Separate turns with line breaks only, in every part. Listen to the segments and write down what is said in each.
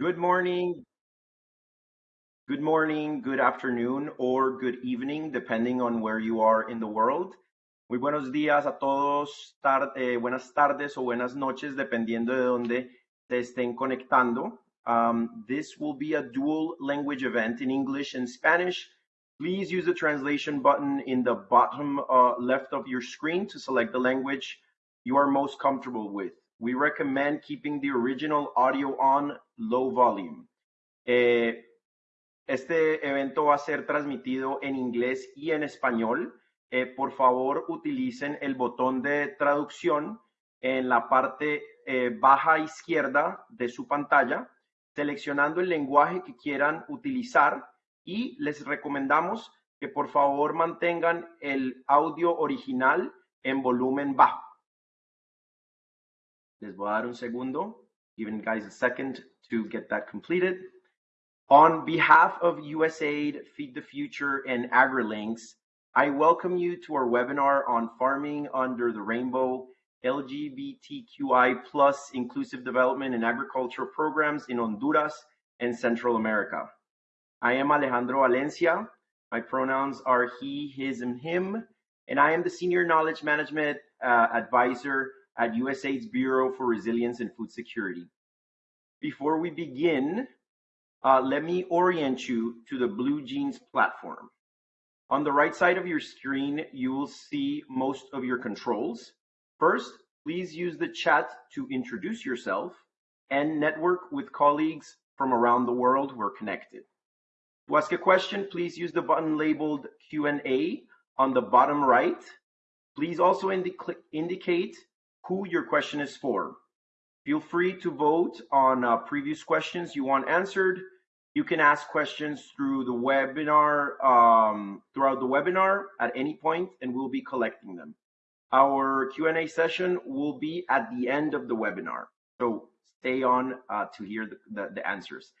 Good morning, good morning, good afternoon, or good evening, depending on where you are in the world. Muy buenos días a todos, eh, buenas tardes o buenas noches, dependiendo de dónde se estén conectando. Um, this will be a dual language event in English and Spanish. Please use the translation button in the bottom uh, left of your screen to select the language you are most comfortable with. We recommend keeping the original audio on low volume. Eh, este evento va a ser transmitido en inglés y en español. Eh, por favor, utilicen el botón de traducción en la parte eh, baja izquierda de su pantalla, seleccionando el lenguaje que quieran utilizar y les recomendamos que por favor mantengan el audio original en volumen bajo. Les voy a dar un segundo, giving guys a second to get that completed. On behalf of USAID, Feed the Future, and AgriLinks, I welcome you to our webinar on farming under the rainbow, LGBTQI plus inclusive development and agricultural programs in Honduras and Central America. I am Alejandro Valencia. My pronouns are he, his, and him, and I am the Senior Knowledge Management uh, Advisor at USAID's Bureau for Resilience and Food Security. Before we begin, uh, let me orient you to the BlueJeans platform. On the right side of your screen, you will see most of your controls. First, please use the chat to introduce yourself and network with colleagues from around the world who are connected. To ask a question, please use the button labeled Q&A on the bottom right. Please also indi indicate who your question is for. Feel free to vote on uh, previous questions you want answered. You can ask questions through the webinar, um, throughout the webinar at any point, and we'll be collecting them. Our Q&A session will be at the end of the webinar, so stay on uh, to hear the, the, the answers.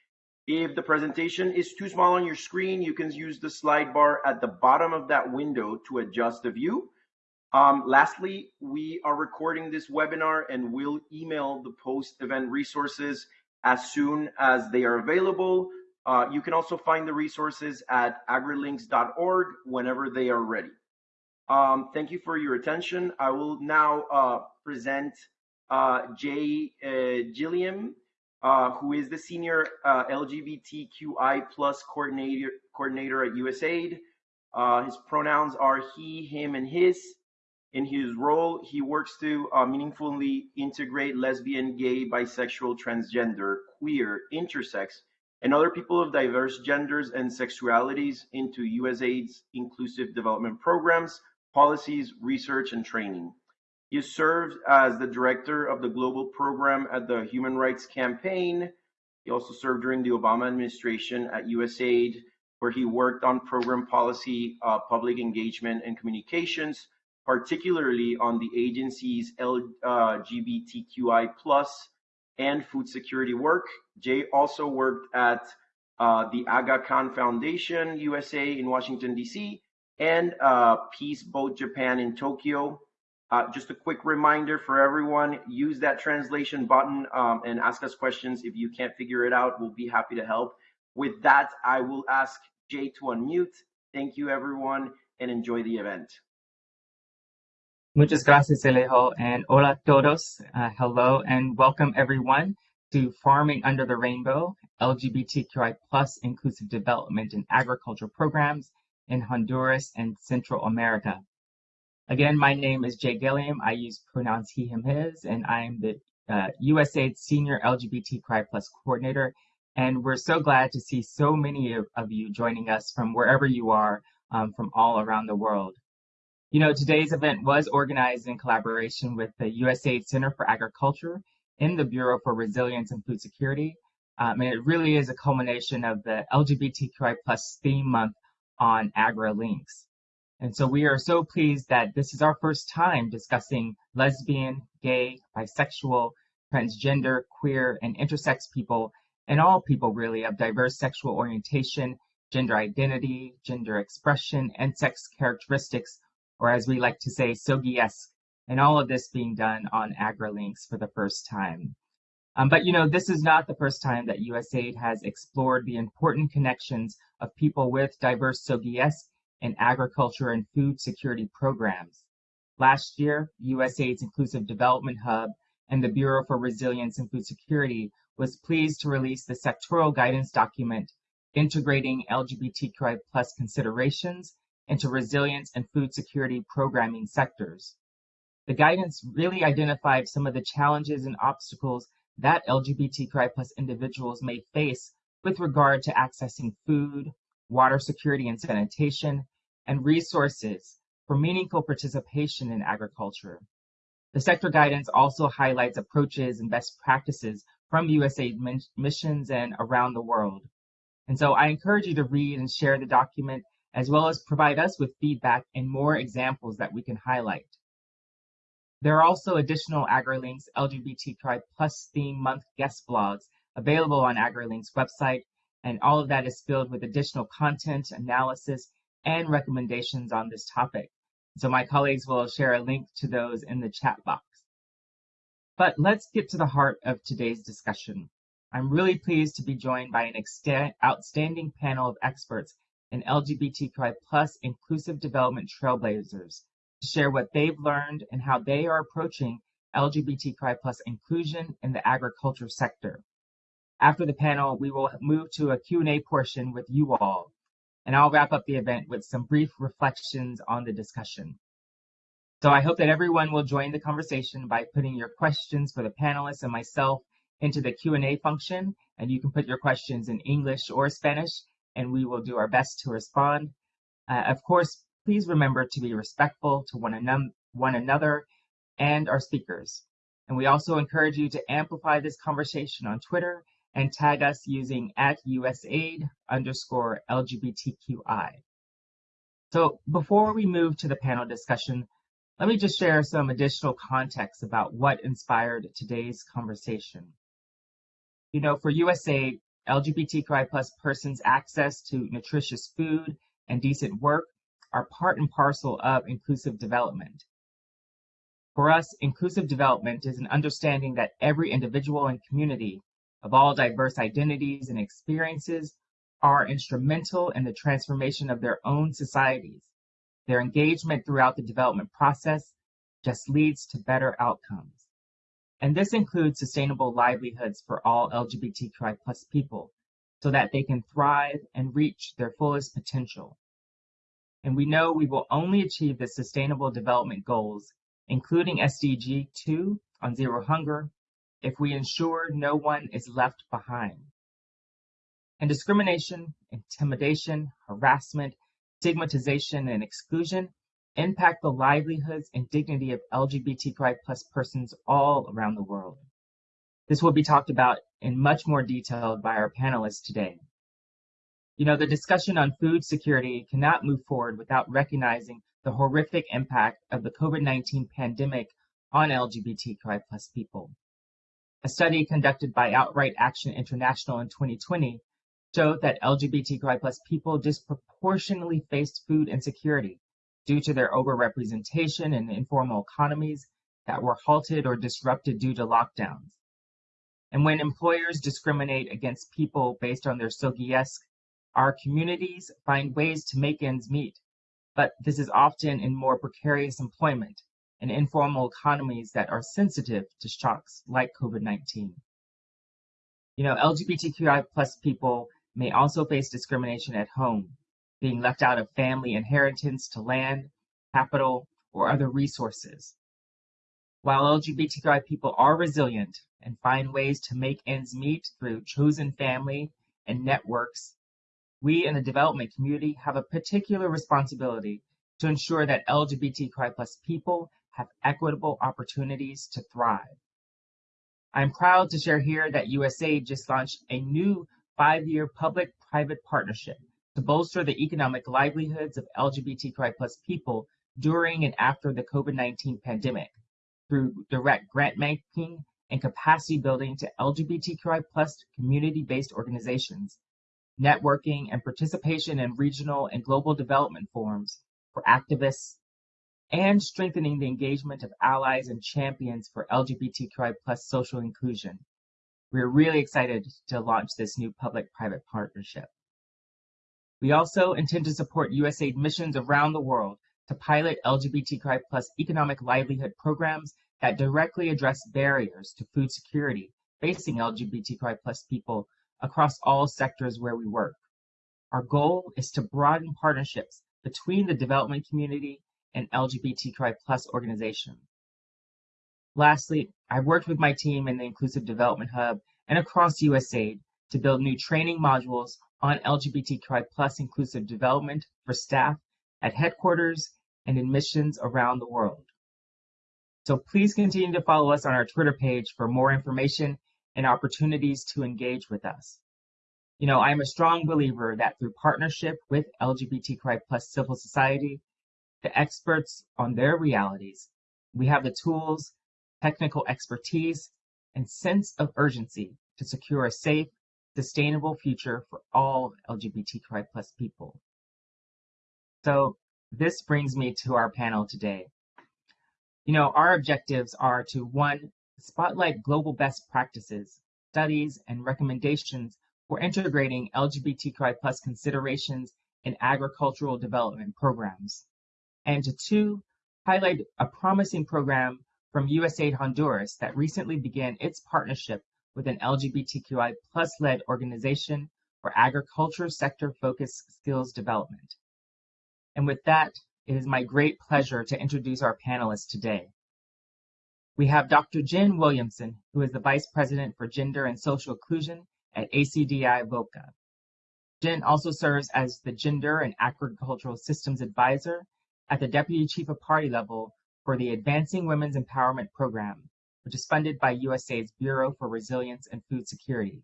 If the presentation is too small on your screen, you can use the slide bar at the bottom of that window to adjust the view. Um, lastly, we are recording this webinar and we'll email the post-event resources as soon as they are available. Uh, you can also find the resources at agrilinks.org whenever they are ready. Um, thank you for your attention. I will now uh, present uh, Jay uh, Gilliam, uh, who is the senior uh, LGBTQI plus coordinator, coordinator at USAID. His pronouns are he, him, and his. In his role, he works to uh, meaningfully integrate lesbian, gay, bisexual, transgender, queer, intersex, and other people of diverse genders and sexualities into USAID's inclusive development programs, policies, research, and training. He served as the director of the global program at the Human Rights Campaign. He also served during the Obama administration at USAID, where he worked on program policy, uh, public engagement, and communications, particularly on the agency's LGBTQI plus and food security work. Jay also worked at uh, the Aga Khan Foundation USA in Washington, D.C., and uh, Peace Boat Japan in Tokyo. Uh, just a quick reminder for everyone, use that translation button um, and ask us questions. If you can't figure it out, we'll be happy to help. With that, I will ask Jay to unmute. Thank you, everyone, and enjoy the event.
Muchas gracias, Alejo, and hola todos. Uh, hello and welcome everyone to Farming Under the Rainbow, LGBTQI plus inclusive development and agriculture programs in Honduras and Central America. Again, my name is Jay Gilliam. I use pronouns he, him, his, and I am the uh, USAID Senior LGBTQI plus coordinator. And we're so glad to see so many of, of you joining us from wherever you are um, from all around the world. You know, today's event was organized in collaboration with the USAID Center for Agriculture in the Bureau for Resilience and Food Security. Um, and it really is a culmination of the LGBTQI plus theme month on AgriLinks. And so we are so pleased that this is our first time discussing lesbian, gay, bisexual, transgender, queer, and intersex people, and all people really of diverse sexual orientation, gender identity, gender expression, and sex characteristics, or as we like to say, SOGIESC, and all of this being done on AgriLinks for the first time. Um, but you know, this is not the first time that USAID has explored the important connections of people with diverse SOGIESC and agriculture and food security programs. Last year, USAID's Inclusive Development Hub and the Bureau for Resilience and Food Security was pleased to release the sectoral guidance document integrating LGBTQI plus considerations into resilience and food security programming sectors. The guidance really identified some of the challenges and obstacles that LGBTQI plus individuals may face with regard to accessing food, water security and sanitation, and resources for meaningful participation in agriculture. The sector guidance also highlights approaches and best practices from USAID missions and around the world. And so I encourage you to read and share the document as well as provide us with feedback and more examples that we can highlight. There are also additional AgriLinks LGBTQI plus theme month guest blogs available on AgriLinks website, and all of that is filled with additional content, analysis, and recommendations on this topic. So my colleagues will share a link to those in the chat box. But let's get to the heart of today's discussion. I'm really pleased to be joined by an outstanding panel of experts in LGBTQI plus inclusive development trailblazers to share what they've learned and how they are approaching LGBTQI plus inclusion in the agriculture sector. After the panel, we will move to a Q&A portion with you all, and I'll wrap up the event with some brief reflections on the discussion. So I hope that everyone will join the conversation by putting your questions for the panelists and myself into the Q&A function, and you can put your questions in English or Spanish, and we will do our best to respond. Uh, of course, Please remember to be respectful to one, one another and our speakers. And we also encourage you to amplify this conversation on Twitter and tag us using at USAID underscore LGBTQI. So before we move to the panel discussion, let me just share some additional context about what inspired today's conversation. You know, for USAID, LGBTQI plus persons' access to nutritious food and decent work are part and parcel of inclusive development. For us, inclusive development is an understanding that every individual and community of all diverse identities and experiences are instrumental in the transformation of their own societies. Their engagement throughout the development process just leads to better outcomes. And this includes sustainable livelihoods for all LGBTQI plus people so that they can thrive and reach their fullest potential. And we know we will only achieve the Sustainable Development Goals, including SDG 2 on zero hunger, if we ensure no one is left behind. And discrimination, intimidation, harassment, stigmatization, and exclusion impact the livelihoods and dignity of LGBTQI plus persons all around the world. This will be talked about in much more detail by our panelists today. You know, the discussion on food security cannot move forward without recognizing the horrific impact of the COVID-19 pandemic on LGBTQI plus people. A study conducted by Outright Action International in 2020 showed that LGBTQI plus people disproportionately faced food insecurity due to their overrepresentation in informal economies that were halted or disrupted due to lockdowns. And when employers discriminate against people based on their SOGIESC our communities find ways to make ends meet, but this is often in more precarious employment and informal economies that are sensitive to shocks like COVID-19. You know, LGBTQI plus people may also face discrimination at home, being left out of family inheritance to land, capital, or other resources. While LGBTQI people are resilient and find ways to make ends meet through chosen family and networks, we in the development community have a particular responsibility to ensure that LGBTQI plus people have equitable opportunities to thrive. I'm proud to share here that USAID just launched a new five-year public-private partnership to bolster the economic livelihoods of LGBTQI plus people during and after the COVID-19 pandemic through direct grant making and capacity building to LGBTQI plus community-based organizations networking, and participation in regional and global development forums for activists, and strengthening the engagement of allies and champions for LGBTQI plus social inclusion. We're really excited to launch this new public-private partnership. We also intend to support USAID missions around the world to pilot LGBTQI plus economic livelihood programs that directly address barriers to food security facing LGBTQI plus people across all sectors where we work. Our goal is to broaden partnerships between the development community and LGBTQI plus organizations. Lastly, I've worked with my team in the Inclusive Development Hub and across USAID to build new training modules on LGBTQI plus inclusive development for staff at headquarters and in missions around the world. So please continue to follow us on our Twitter page for more information and opportunities to engage with us. You know, I'm a strong believer that through partnership with LGBTQI plus civil society, the experts on their realities, we have the tools technical expertise, and sense of urgency to secure a safe, sustainable future for all LGBTQI plus people. So this brings me to our panel today. You know, our objectives are to one, spotlight global best practices, studies, and recommendations for integrating LGBTQI plus considerations in agricultural development programs. And to two, highlight a promising program from USAID Honduras that recently began its partnership with an LGBTQI plus led organization for agriculture sector focused skills development. And with that, it is my great pleasure to introduce our panelists today. We have Dr. Jen Williamson, who is the Vice President for Gender and Social Inclusion at ACDI VOCA. Jen also serves as the Gender and Agricultural Systems Advisor at the Deputy Chief of Party level for the Advancing Women's Empowerment Program, which is funded by USAID's Bureau for Resilience and Food Security.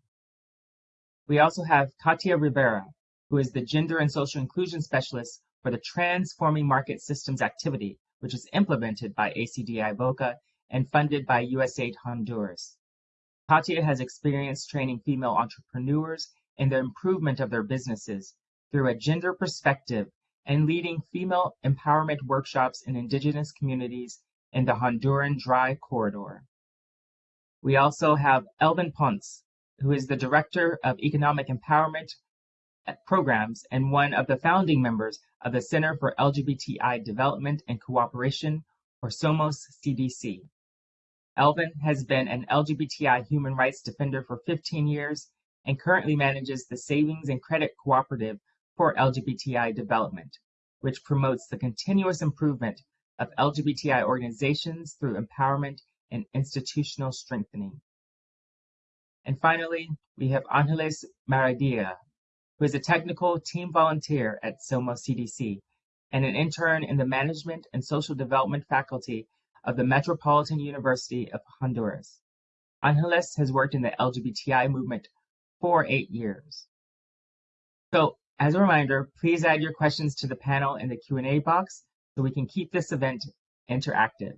We also have Katia Rivera, who is the Gender and Social Inclusion Specialist for the Transforming Market Systems activity, which is implemented by ACDI VOCA and funded by USAID Honduras. Katia has experience training female entrepreneurs in the improvement of their businesses through a gender perspective and leading female empowerment workshops in indigenous communities in the Honduran Dry Corridor. We also have Elvin Ponce, who is the Director of Economic Empowerment Programs and one of the founding members of the Center for LGBTI Development and Cooperation, or SOMOS CDC. Elvin has been an LGBTI human rights defender for 15 years and currently manages the Savings and Credit Cooperative for LGBTI development, which promotes the continuous improvement of LGBTI organizations through empowerment and institutional strengthening. And finally, we have Angeles Maradia, who is a technical team volunteer at SOMOS CDC and an intern in the Management and Social Development faculty of the Metropolitan University of Honduras. Angeles has worked in the LGBTI movement for eight years. So as a reminder, please add your questions to the panel in the Q&A box so we can keep this event interactive.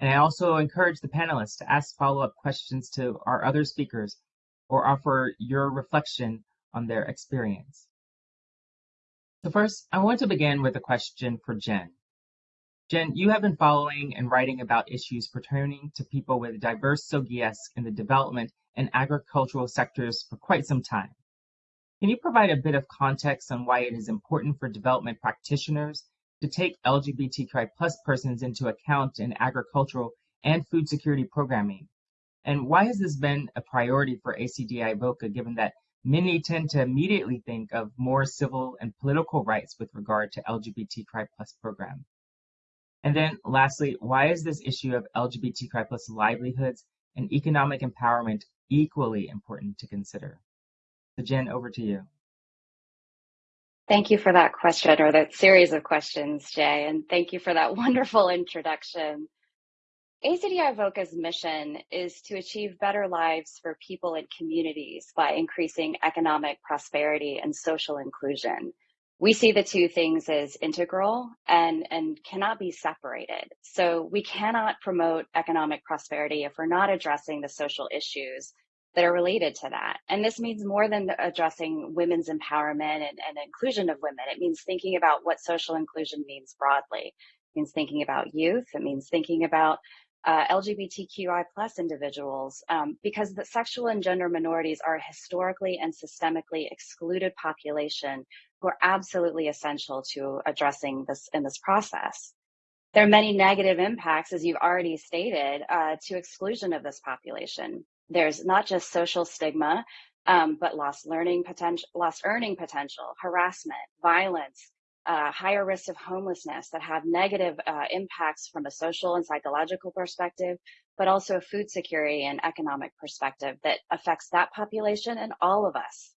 And I also encourage the panelists to ask follow-up questions to our other speakers or offer your reflection on their experience. So first, I want to begin with a question for Jen. Jen, you have been following and writing about issues pertaining to people with diverse SOGIES in the development and agricultural sectors for quite some time. Can you provide a bit of context on why it is important for development practitioners to take LGBTQI plus persons into account in agricultural and food security programming? And why has this been a priority for ACDI VOCA given that many tend to immediately think of more civil and political rights with regard to LGBTQI plus program? And then lastly, why is this issue of LGBTQI plus livelihoods and economic empowerment equally important to consider? So Jen, over to you.
Thank you for that question or that series of questions, Jay, and thank you for that wonderful introduction. ACDI VOCA's mission is to achieve better lives for people and communities by increasing economic prosperity and social inclusion. We see the two things as integral and, and cannot be separated. So we cannot promote economic prosperity if we're not addressing the social issues that are related to that. And this means more than addressing women's empowerment and, and inclusion of women. It means thinking about what social inclusion means broadly. It means thinking about youth. It means thinking about uh, LGBTQI plus individuals, um, because the sexual and gender minorities are historically and systemically excluded population who are absolutely essential to addressing this in this process. There are many negative impacts, as you've already stated, uh, to exclusion of this population. There's not just social stigma, um, but lost learning potential, lost earning potential, harassment, violence, uh, higher risks of homelessness that have negative uh, impacts from a social and psychological perspective, but also a food security and economic perspective that affects that population and all of us.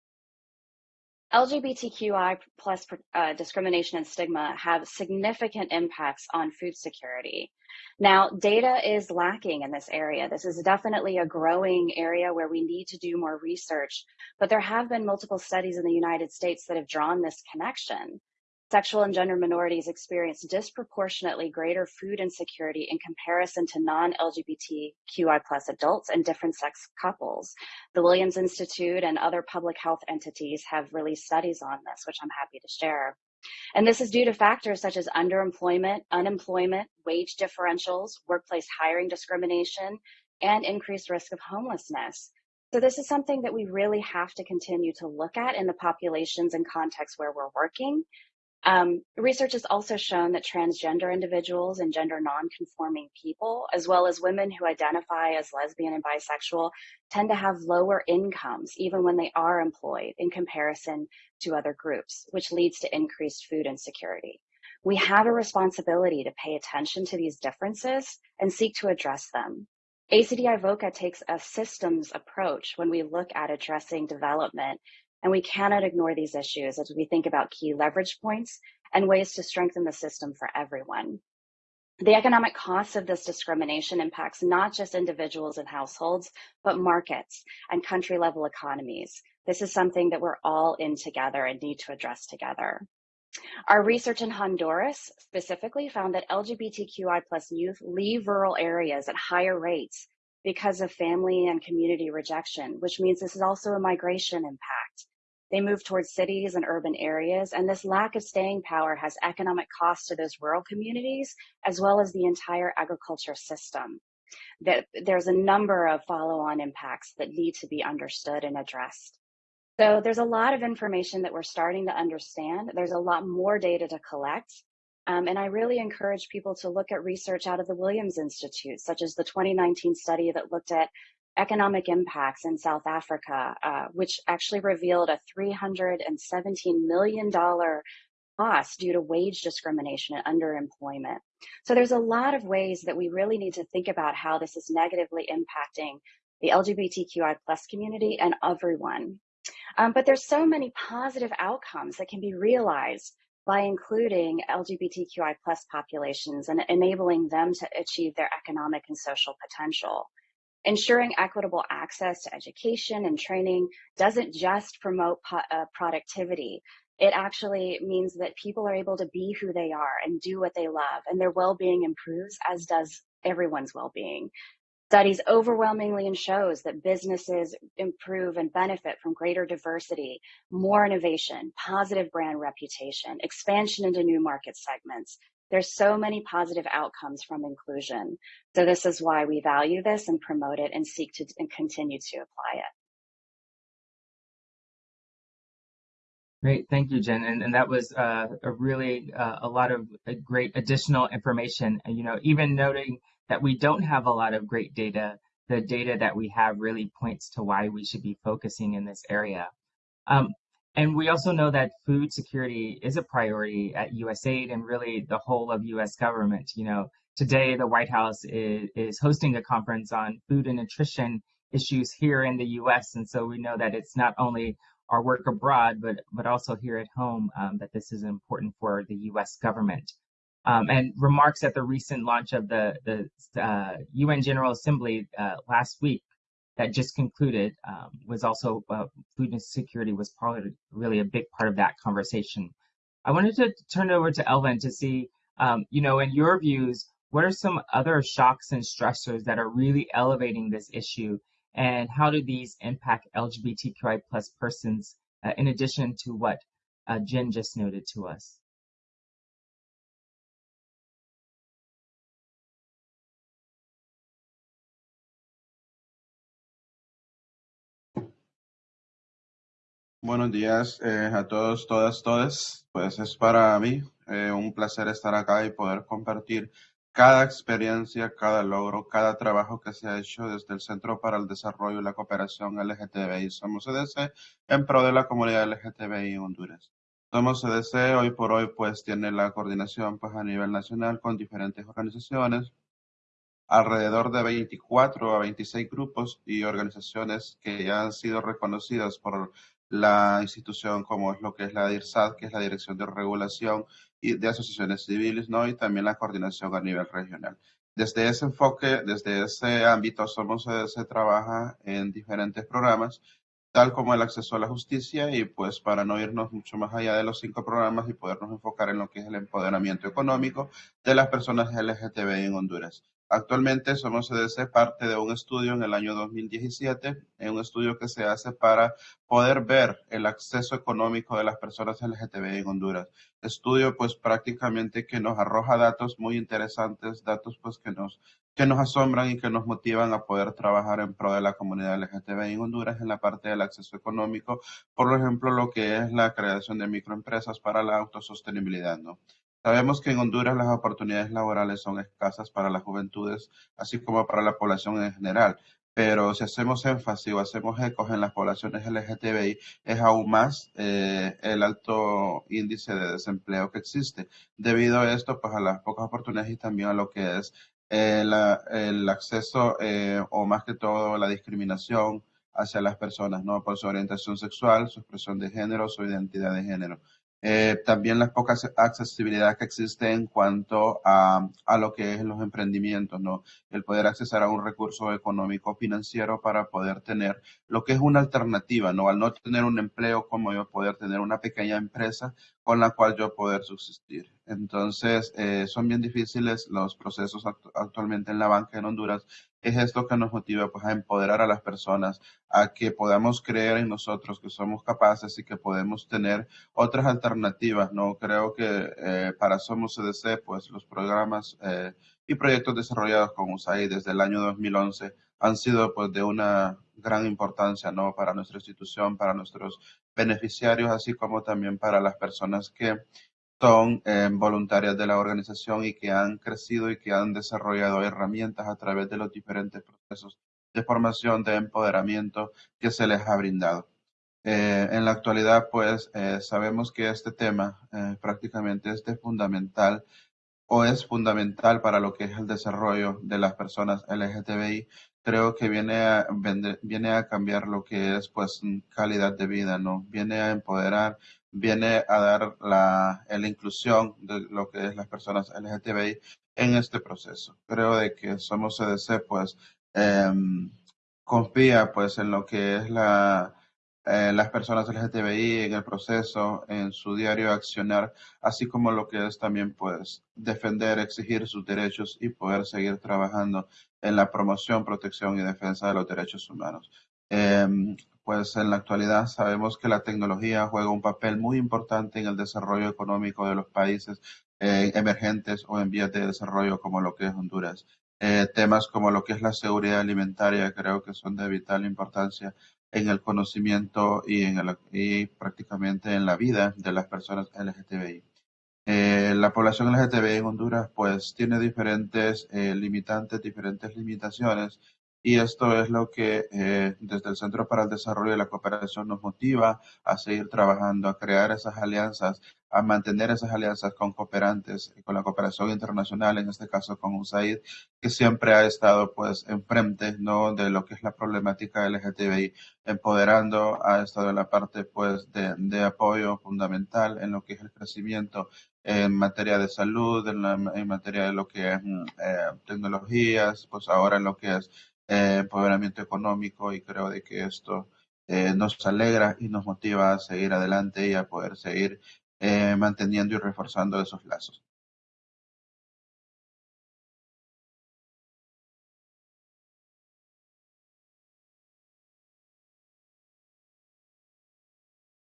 LGBTQI plus uh, discrimination and stigma have significant impacts on food security. Now, data is lacking in this area. This is definitely a growing area where we need to do more research, but there have been multiple studies in the United States that have drawn this connection. Sexual and gender minorities experience disproportionately greater food insecurity in comparison to non-LGBTQI plus adults and different sex couples. The Williams Institute and other public health entities have released studies on this, which I'm happy to share. And this is due to factors such as underemployment, unemployment, wage differentials, workplace hiring discrimination, and increased risk of homelessness. So this is something that we really have to continue to look at in the populations and contexts where we're working um, research has also shown that transgender individuals and gender nonconforming people, as well as women who identify as lesbian and bisexual, tend to have lower incomes even when they are employed in comparison to other groups, which leads to increased food insecurity. We have a responsibility to pay attention to these differences and seek to address them. ACDI VOCA takes a systems approach when we look at addressing development and we cannot ignore these issues as we think about key leverage points and ways to strengthen the system for everyone. The economic costs of this discrimination impacts not just individuals and households, but markets and country level economies. This is something that we're all in together and need to address together. Our research in Honduras specifically found that LGBTQI plus youth leave rural areas at higher rates because of family and community rejection, which means this is also a migration impact. They move towards cities and urban areas, and this lack of staying power has economic costs to those rural communities, as well as the entire agriculture system. There's a number of follow-on impacts that need to be understood and addressed. So there's a lot of information that we're starting to understand. There's a lot more data to collect, um, and I really encourage people to look at research out of the Williams Institute, such as the 2019 study that looked at economic impacts in South Africa, uh, which actually revealed a $317 million cost due to wage discrimination and underemployment. So there's a lot of ways that we really need to think about how this is negatively impacting the LGBTQI plus community and everyone. Um, but there's so many positive outcomes that can be realized by including LGBTQI plus populations and enabling them to achieve their economic and social potential. Ensuring equitable access to education and training doesn't just promote uh, productivity. It actually means that people are able to be who they are and do what they love, and their well being improves, as does everyone's well being. Studies overwhelmingly shows that businesses improve and benefit from greater diversity, more innovation, positive brand reputation, expansion into new market segments. There's so many positive outcomes from inclusion. So this is why we value this and promote it and seek to and continue to apply it.
Great, thank you, Jen. And, and that was uh, a really uh, a lot of uh, great additional information. You know, even noting that we don't have a lot of great data, the data that we have really points to why we should be focusing in this area. Um, and we also know that food security is a priority at USAID and really the whole of US government. You know, today the White House is, is hosting a conference on food and nutrition issues here in the US. And so we know that it's not only our work abroad, but, but also here at home, um, that this is important for the US government um, and remarks at the recent launch of the, the uh, UN General Assembly uh, last week that just concluded um, was also uh, food insecurity was probably really a big part of that conversation. I wanted to turn it over to Elvin to see, um, you know, in your views, what are some other shocks and stressors that are really elevating this issue, and how do these impact LGBTQI plus persons, uh, in addition to what uh, Jen just noted to us?
Buenos días eh, a todos, todas, todas. Pues es para mí eh, un placer estar acá y poder compartir cada experiencia, cada logro, cada trabajo que se ha hecho desde el Centro para el Desarrollo y la Cooperación LGTBI. Somos CDC en pro de la comunidad LGTBI en Honduras. Somos CDC hoy por hoy pues tiene la coordinación pues a nivel nacional con diferentes organizaciones, alrededor de 24 a 26 grupos y organizaciones que ya han sido reconocidas por la institución como es lo que es la DIRSAT, que es la Dirección de Regulación y de Asociaciones Civiles, ¿no? Y también la coordinación a nivel regional. Desde ese enfoque, desde ese ámbito, Somos se trabaja en diferentes programas, tal como el acceso a la justicia y pues para no irnos mucho más allá de los cinco programas y podernos enfocar en lo que es el empoderamiento económico de las personas LGTBI en Honduras. Actualmente somos CDC parte de un estudio en el año 2017, en un estudio que se hace para poder ver el acceso económico de las personas LGTBI en Honduras. Estudio pues prácticamente que nos arroja datos muy interesantes, datos pues que nos, que nos asombran y que nos motivan a poder trabajar en pro de la comunidad LGTBI en Honduras en la parte del acceso económico, por ejemplo lo que es la creación de microempresas para la autosostenibilidad, ¿no? Sabemos que en Honduras las oportunidades laborales son escasas para las juventudes, así como para la población en general. Pero si hacemos énfasis o hacemos ecos en las poblaciones LGTBI, es aún más eh, el alto índice de desempleo que existe. Debido a esto, pues a las pocas oportunidades y también a lo que es eh, el acceso eh, o más que todo la discriminación hacia las personas, ¿no? Por su orientación sexual, su expresión de género, su identidad de género. Eh, también la poca accesibilidad que existe en cuanto a, lo que es los emprendimientos, ¿no? El poder acceder a un recurso económico financiero para poder tener lo que es una alternativa, ¿no? Al no tener un empleo, como yo poder tener una pequeña empresa con la cual yo poder subsistir. Entonces, eh, son bien difíciles los procesos actualmente en la banca en Honduras. Es esto que nos motiva pues, a empoderar a las personas, a que podamos creer en nosotros, que somos capaces y que podemos tener otras alternativas. No creo que eh, para Somos CDC, pues los programas eh, y proyectos desarrollados con USAID desde el año 2011 han sido pues de una gran importancia, ¿no? Para nuestra institución, para nuestros beneficiarios, así como también para las personas que son eh, voluntarias de la organización y que han crecido y que han desarrollado herramientas a través de los diferentes procesos de formación, de empoderamiento que se les ha brindado. Eh, en la actualidad, pues, eh, sabemos que este tema prácticamente es de fundamental o es fundamental para lo que es el desarrollo de las personas LGTBI. Creo que viene a, viene a cambiar lo que es, pues, calidad de vida, ¿no? Viene a empoderar viene a dar la, la, inclusión de lo que es las personas LGTBI en este proceso. Creo de que Somos CDC pues em, confía pues en lo que es la, eh, las personas LGTBI en el proceso, en su diario accionar, así como lo que es también pues defender, exigir sus derechos y poder seguir trabajando en la promoción, protección y defensa de los derechos humanos. Em, pues en la actualidad sabemos que la tecnología juega un papel muy importante en el desarrollo económico de los países eh, emergentes o en vías de desarrollo como lo que es Honduras. Eh, temas como lo que es la seguridad alimentaria creo que son de vital importancia en el conocimiento y, en el, y prácticamente en la vida de las personas LGTBI. Eh, la población LGTBI en Honduras pues tiene diferentes limitantes, diferentes limitaciones y esto es lo que eh, desde el Centro para el Desarrollo y la Cooperación nos motiva a seguir trabajando, a crear esas alianzas, a mantener esas alianzas con cooperantes, con la cooperación internacional, en este caso con USAID, que siempre ha estado pues enfrente de lo que es la problemática LGTBI, empoderando, ha estado en la parte pues de, apoyo fundamental en lo que es el crecimiento en materia de salud, en, en materia de lo que es mm, eh, tecnologías, pues ahora en lo que es eh, empoderamiento económico y creo de que esto eh, nos alegra y nos motiva a seguir adelante y a poder seguir eh, manteniendo y reforzando esos lazos.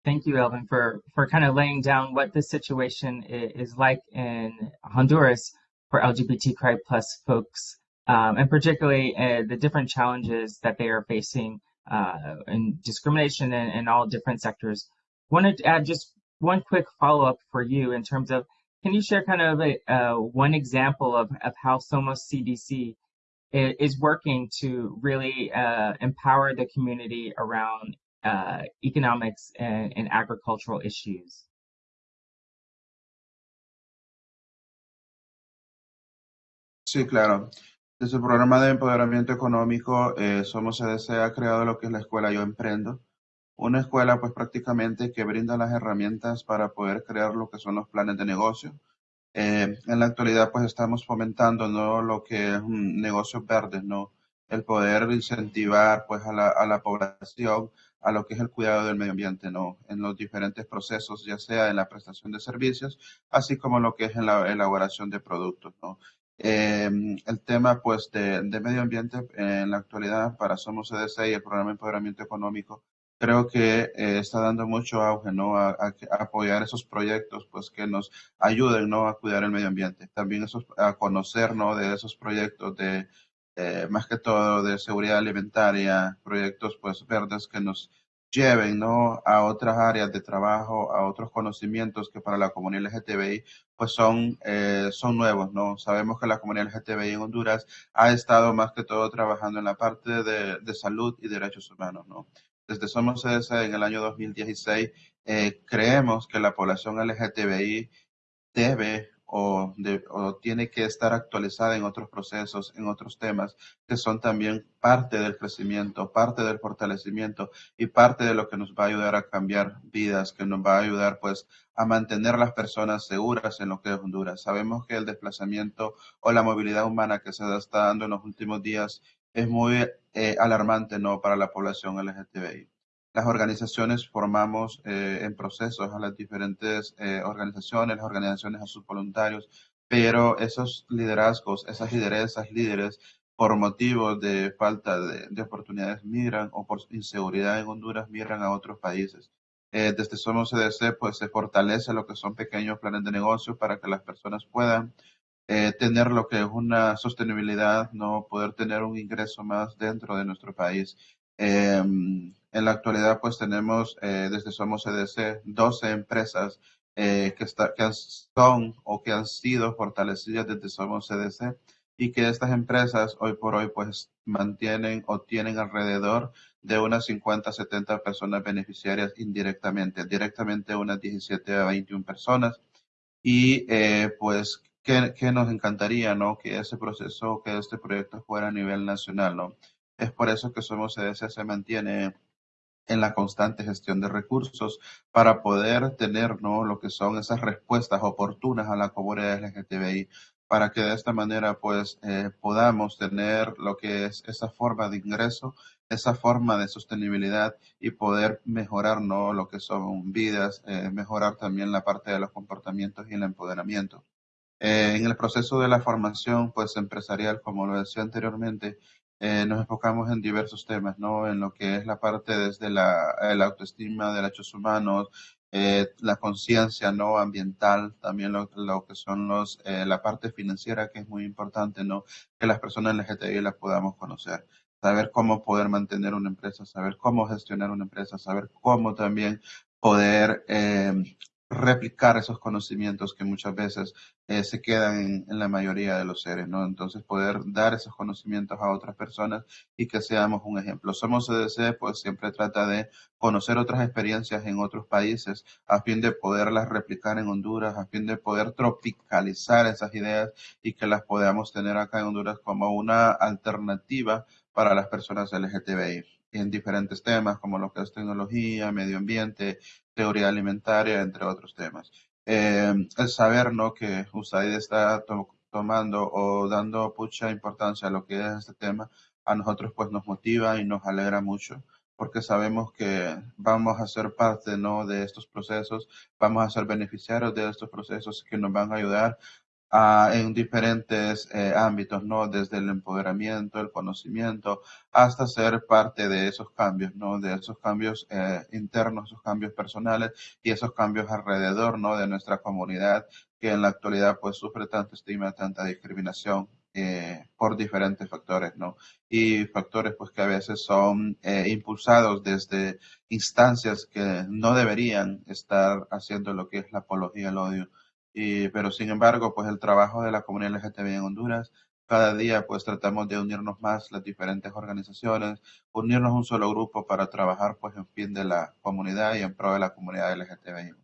Thank you, Elvin, for, for kind of laying down what the situation is like in Honduras for LGBTQI plus folks um, and particularly uh, the different challenges that they are facing uh, and discrimination in, in all different sectors. Wanted to add just one quick follow up for you in terms of can you share kind of a, uh, one example of, of how Somos CDC is working to really uh, empower the community around uh, economics and, and, agricultural issues?
Sí, claro. Desde el programa de empoderamiento económico, eh, Somos CDC ha creado lo que es la escuela Yo Emprendo. Una escuela pues prácticamente que brinda las herramientas para poder crear lo que son los planes de negocio, eh, en la actualidad, pues estamos fomentando ¿no? lo que es un negocio verde, ¿no? El poder incentivar pues a la, a la población a lo que es el cuidado del medio ambiente, ¿no? En los diferentes procesos, ya sea en la prestación de servicios, así como lo que es en la elaboración de productos, ¿no? Eh, el tema, pues, de, de, medio ambiente en la actualidad para Somos CDC y el programa de empoderamiento económico creo que eh, está dando mucho auge, ¿no? A, apoyar esos proyectos, pues, que nos ayuden, ¿no? A cuidar el medio ambiente. También esos, a conocer, ¿no? De esos proyectos de, eh, más que todo, de seguridad alimentaria, proyectos, pues, verdes que nos lleven, ¿no? A otras áreas de trabajo, a otros conocimientos que para la comunidad LGTBI, pues, son, eh, son nuevos, ¿no? Sabemos que la comunidad LGTBI en Honduras ha estado más que todo trabajando en la parte de, salud y derechos humanos, ¿no? desde Somos en el año 2016, eh, creemos que la población LGTBI debe o, tiene que estar actualizada en otros procesos, en otros temas que son también parte del crecimiento, parte del fortalecimiento y parte de lo que nos va a ayudar a cambiar vidas, que nos va a ayudar pues a mantener las personas seguras en lo que es Honduras. Sabemos que el desplazamiento o la movilidad humana que se está dando en los últimos días es muy eh, alarmante ¿no? para la población LGTBI. Las organizaciones formamos eh, en procesos a las diferentes eh, organizaciones, organizaciones a sus voluntarios, pero esos liderazgos, esas lideresas, líderes, por motivos de falta de, de, oportunidades migran o por inseguridad en Honduras migran a otros países. desde Somos CDC pues se fortalece lo que son pequeños planes de negocio para que las personas puedan eh, tener lo que es una sostenibilidad, no poder tener un ingreso más dentro de nuestro país. Em, en la actualidad, pues tenemos eh, desde Somos CDC 12 empresas eh, que, está, que son o que han sido fortalecidas desde Somos CDC y que estas empresas hoy por hoy pues mantienen o tienen alrededor de unas 50 70 personas beneficiarias indirectamente, directamente unas 17 a 21 personas y pues que, nos encantaría, ¿no? Que ese proceso, que este proyecto fuera a nivel nacional, ¿no? Es por eso que Somos CDC se mantiene en la constante gestión de recursos para poder tener, ¿no? Lo que son esas respuestas oportunas a la comunidad LGTBI, para que de esta manera, pues, eh, podamos tener lo que es esa forma de ingreso, esa forma de sostenibilidad y poder mejorar, ¿no? Lo que son vidas, eh, mejorar también la parte de los comportamientos y el empoderamiento. Eh, en el proceso de la formación pues, empresarial, como lo decía anteriormente, eh, nos enfocamos en diversos temas, ¿no? En lo que es la parte desde la, autoestima, derechos humanos, eh, la conciencia no ambiental, también lo, que son los, la parte financiera, que es muy importante, ¿no? Que las personas LGTBI las podamos conocer saber cómo poder mantener una empresa, saber cómo gestionar una empresa, saber cómo también poder replicar esos conocimientos que muchas veces eh, se quedan en, la mayoría de los seres, ¿no? Entonces poder dar esos conocimientos a otras personas y que seamos un ejemplo. Somos CDC, pues siempre trata de conocer otras experiencias en otros países a fin de poderlas replicar en Honduras, a fin de poder tropicalizar esas ideas y que las podamos tener acá en Honduras como una alternativa para las personas LGTBI en diferentes temas como lo que es tecnología, medio ambiente, teoría alimentaria, entre otros temas. Eh, el saber ¿no? que USAID está tomando o dando mucha importancia a lo que es este tema, a nosotros pues nos motiva y nos alegra mucho porque sabemos que vamos a ser parte ¿no? de estos procesos, vamos a ser beneficiarios de estos procesos que nos van a ayudar en diferentes eh, ámbitos, ¿no? Desde el empoderamiento, el conocimiento, hasta ser parte de esos cambios, ¿no? De esos cambios eh, internos, esos cambios personales y esos cambios alrededor, ¿no? De nuestra comunidad que en la actualidad pues sufre tanto estigma, tanta discriminación eh, por diferentes factores, ¿no? Y factores pues que a veces son eh, impulsados desde instancias que no deberían estar haciendo lo que es la apología al odio. Y, pero sin embargo, pues el trabajo de la comunidad LGTB en Honduras, cada día pues tratamos de unirnos más las diferentes organizaciones, unirnos un solo grupo para trabajar pues en fin de la comunidad y en pro de la comunidad LGTB.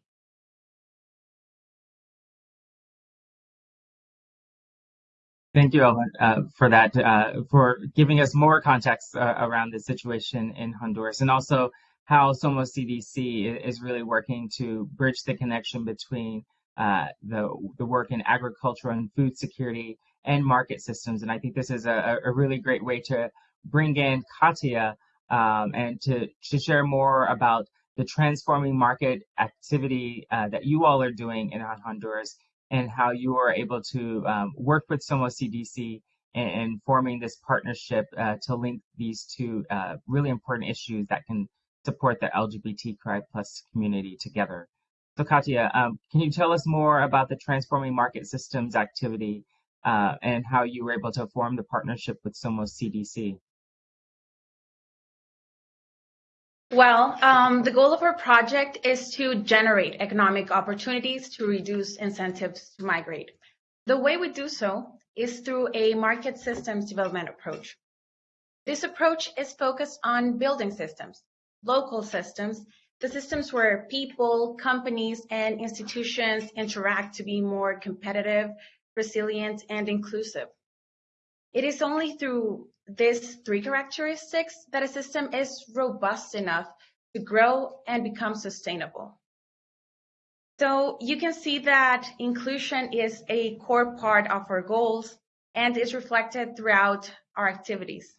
Thank you, Ellen, uh, for that, uh, for giving us more context uh, around the situation in Honduras and also how Somos CDC is really working to bridge the connection between uh, the, the work in agriculture and food security and market systems. And I think this is a, a really great way to bring in Katia um, and to, to share more about the transforming market activity uh, that you all are doing in Honduras and how you are able to um, work with Somos CDC and, forming this partnership uh, to link these two uh, really important issues that can support the LGBTQI plus community together. So Katia, um, can you tell us more about the Transforming Market Systems activity uh, and how you were able to form the partnership with Somos CDC?
Well, um, the goal of our project is to generate economic opportunities to reduce incentives to migrate. The way we do so is through a market systems development approach. This approach is focused on building systems, local systems, the systems where people, companies, and institutions interact to be more competitive, resilient, and inclusive. It is only through these three characteristics that a system is robust enough to grow and become sustainable. So you can see that inclusion is a core part of our goals and is reflected throughout our activities.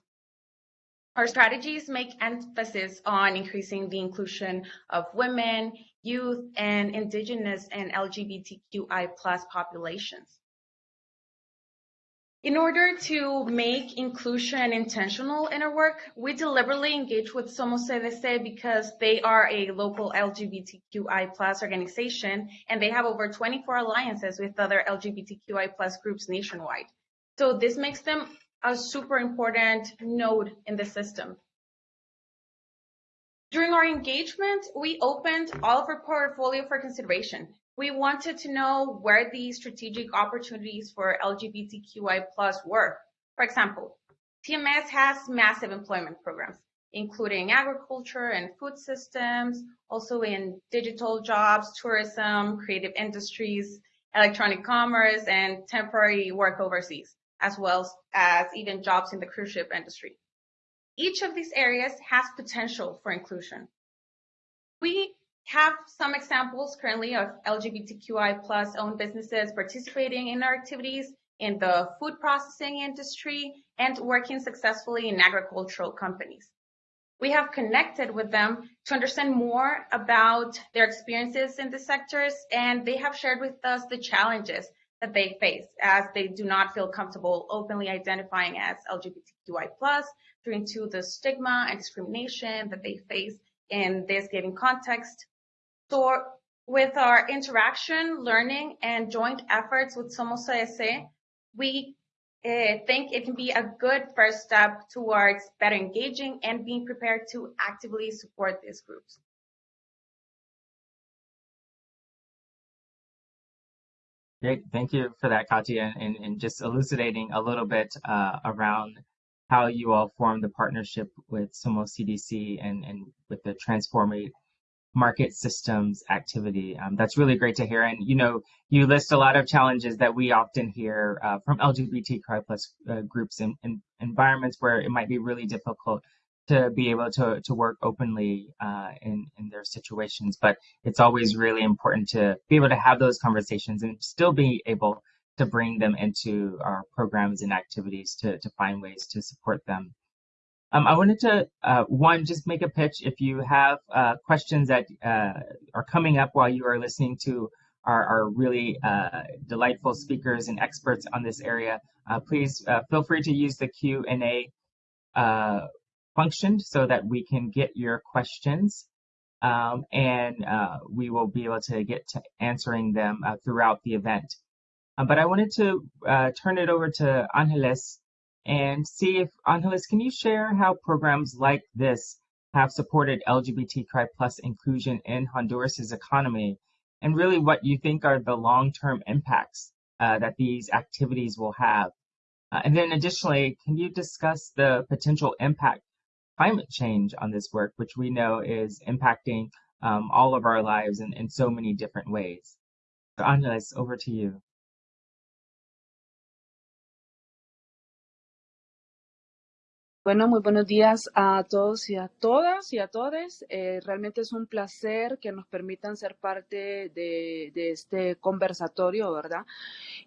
Our strategies make emphasis on increasing the inclusion of women, youth, and indigenous and LGBTQI plus populations. In order to make inclusion intentional in our work, we deliberately engage with Somos CDC because they are a local LGBTQI plus organization and they have over 24 alliances with other LGBTQI plus groups nationwide. So this makes them a super important node in the system. During our engagement, we opened all of our portfolio for consideration we wanted to know where the strategic opportunities for LGBTQI plus were. For example, TMS has massive employment programs, including agriculture and food systems, also in digital jobs, tourism, creative industries, electronic commerce, and temporary work overseas, as well as even jobs in the cruise ship industry. Each of these areas has potential for inclusion. We have some examples currently of LGBTQI plus owned businesses participating in our activities in the food processing industry and working successfully in agricultural companies. We have connected with them to understand more about their experiences in the sectors, and they have shared with us the challenges that they face as they do not feel comfortable openly identifying as LGBTQI plus due to the stigma and discrimination that they face in this given context so with our interaction, learning, and joint efforts with Somos CDC, we uh, think it can be a good first step towards better engaging and being prepared to actively support these groups.
Great, thank you for that, Katia, and, and just elucidating a little bit uh, around how you all formed the partnership with Somos CDC and, and with the Transformate market systems activity. Um, that's really great to hear. And you know, you list a lot of challenges that we often hear uh, from LGBTQI plus uh, groups in, in, environments where it might be really difficult to be able to, to work openly uh, in, in their situations. But it's always really important to be able to have those conversations and still be able to bring them into our programs and activities to, to find ways to support them. Um, I wanted to, uh, one, just make a pitch. If you have uh, questions that uh, are coming up while you are listening to our, our really uh, delightful speakers and experts on this area, uh, please uh, feel free to use the Q&A function so that we can get your questions. Um, and we will be able to get to answering them throughout the event. Uh, but I wanted to uh, turn it over to Angeles and see if, Angeles, can you share how programs like this have supported LGBTQI plus inclusion in Honduras's economy and really what you think are the long-term impacts uh, that these activities will have. Uh, and then additionally, can you discuss the potential impact climate change on this work, which we know is impacting um, all of our lives in, in so many different ways? So Angeles, over to you.
Bueno, muy buenos días a todos y a todas y a todos. Eh, realmente es un placer que nos permitan ser parte de, este conversatorio, ¿verdad?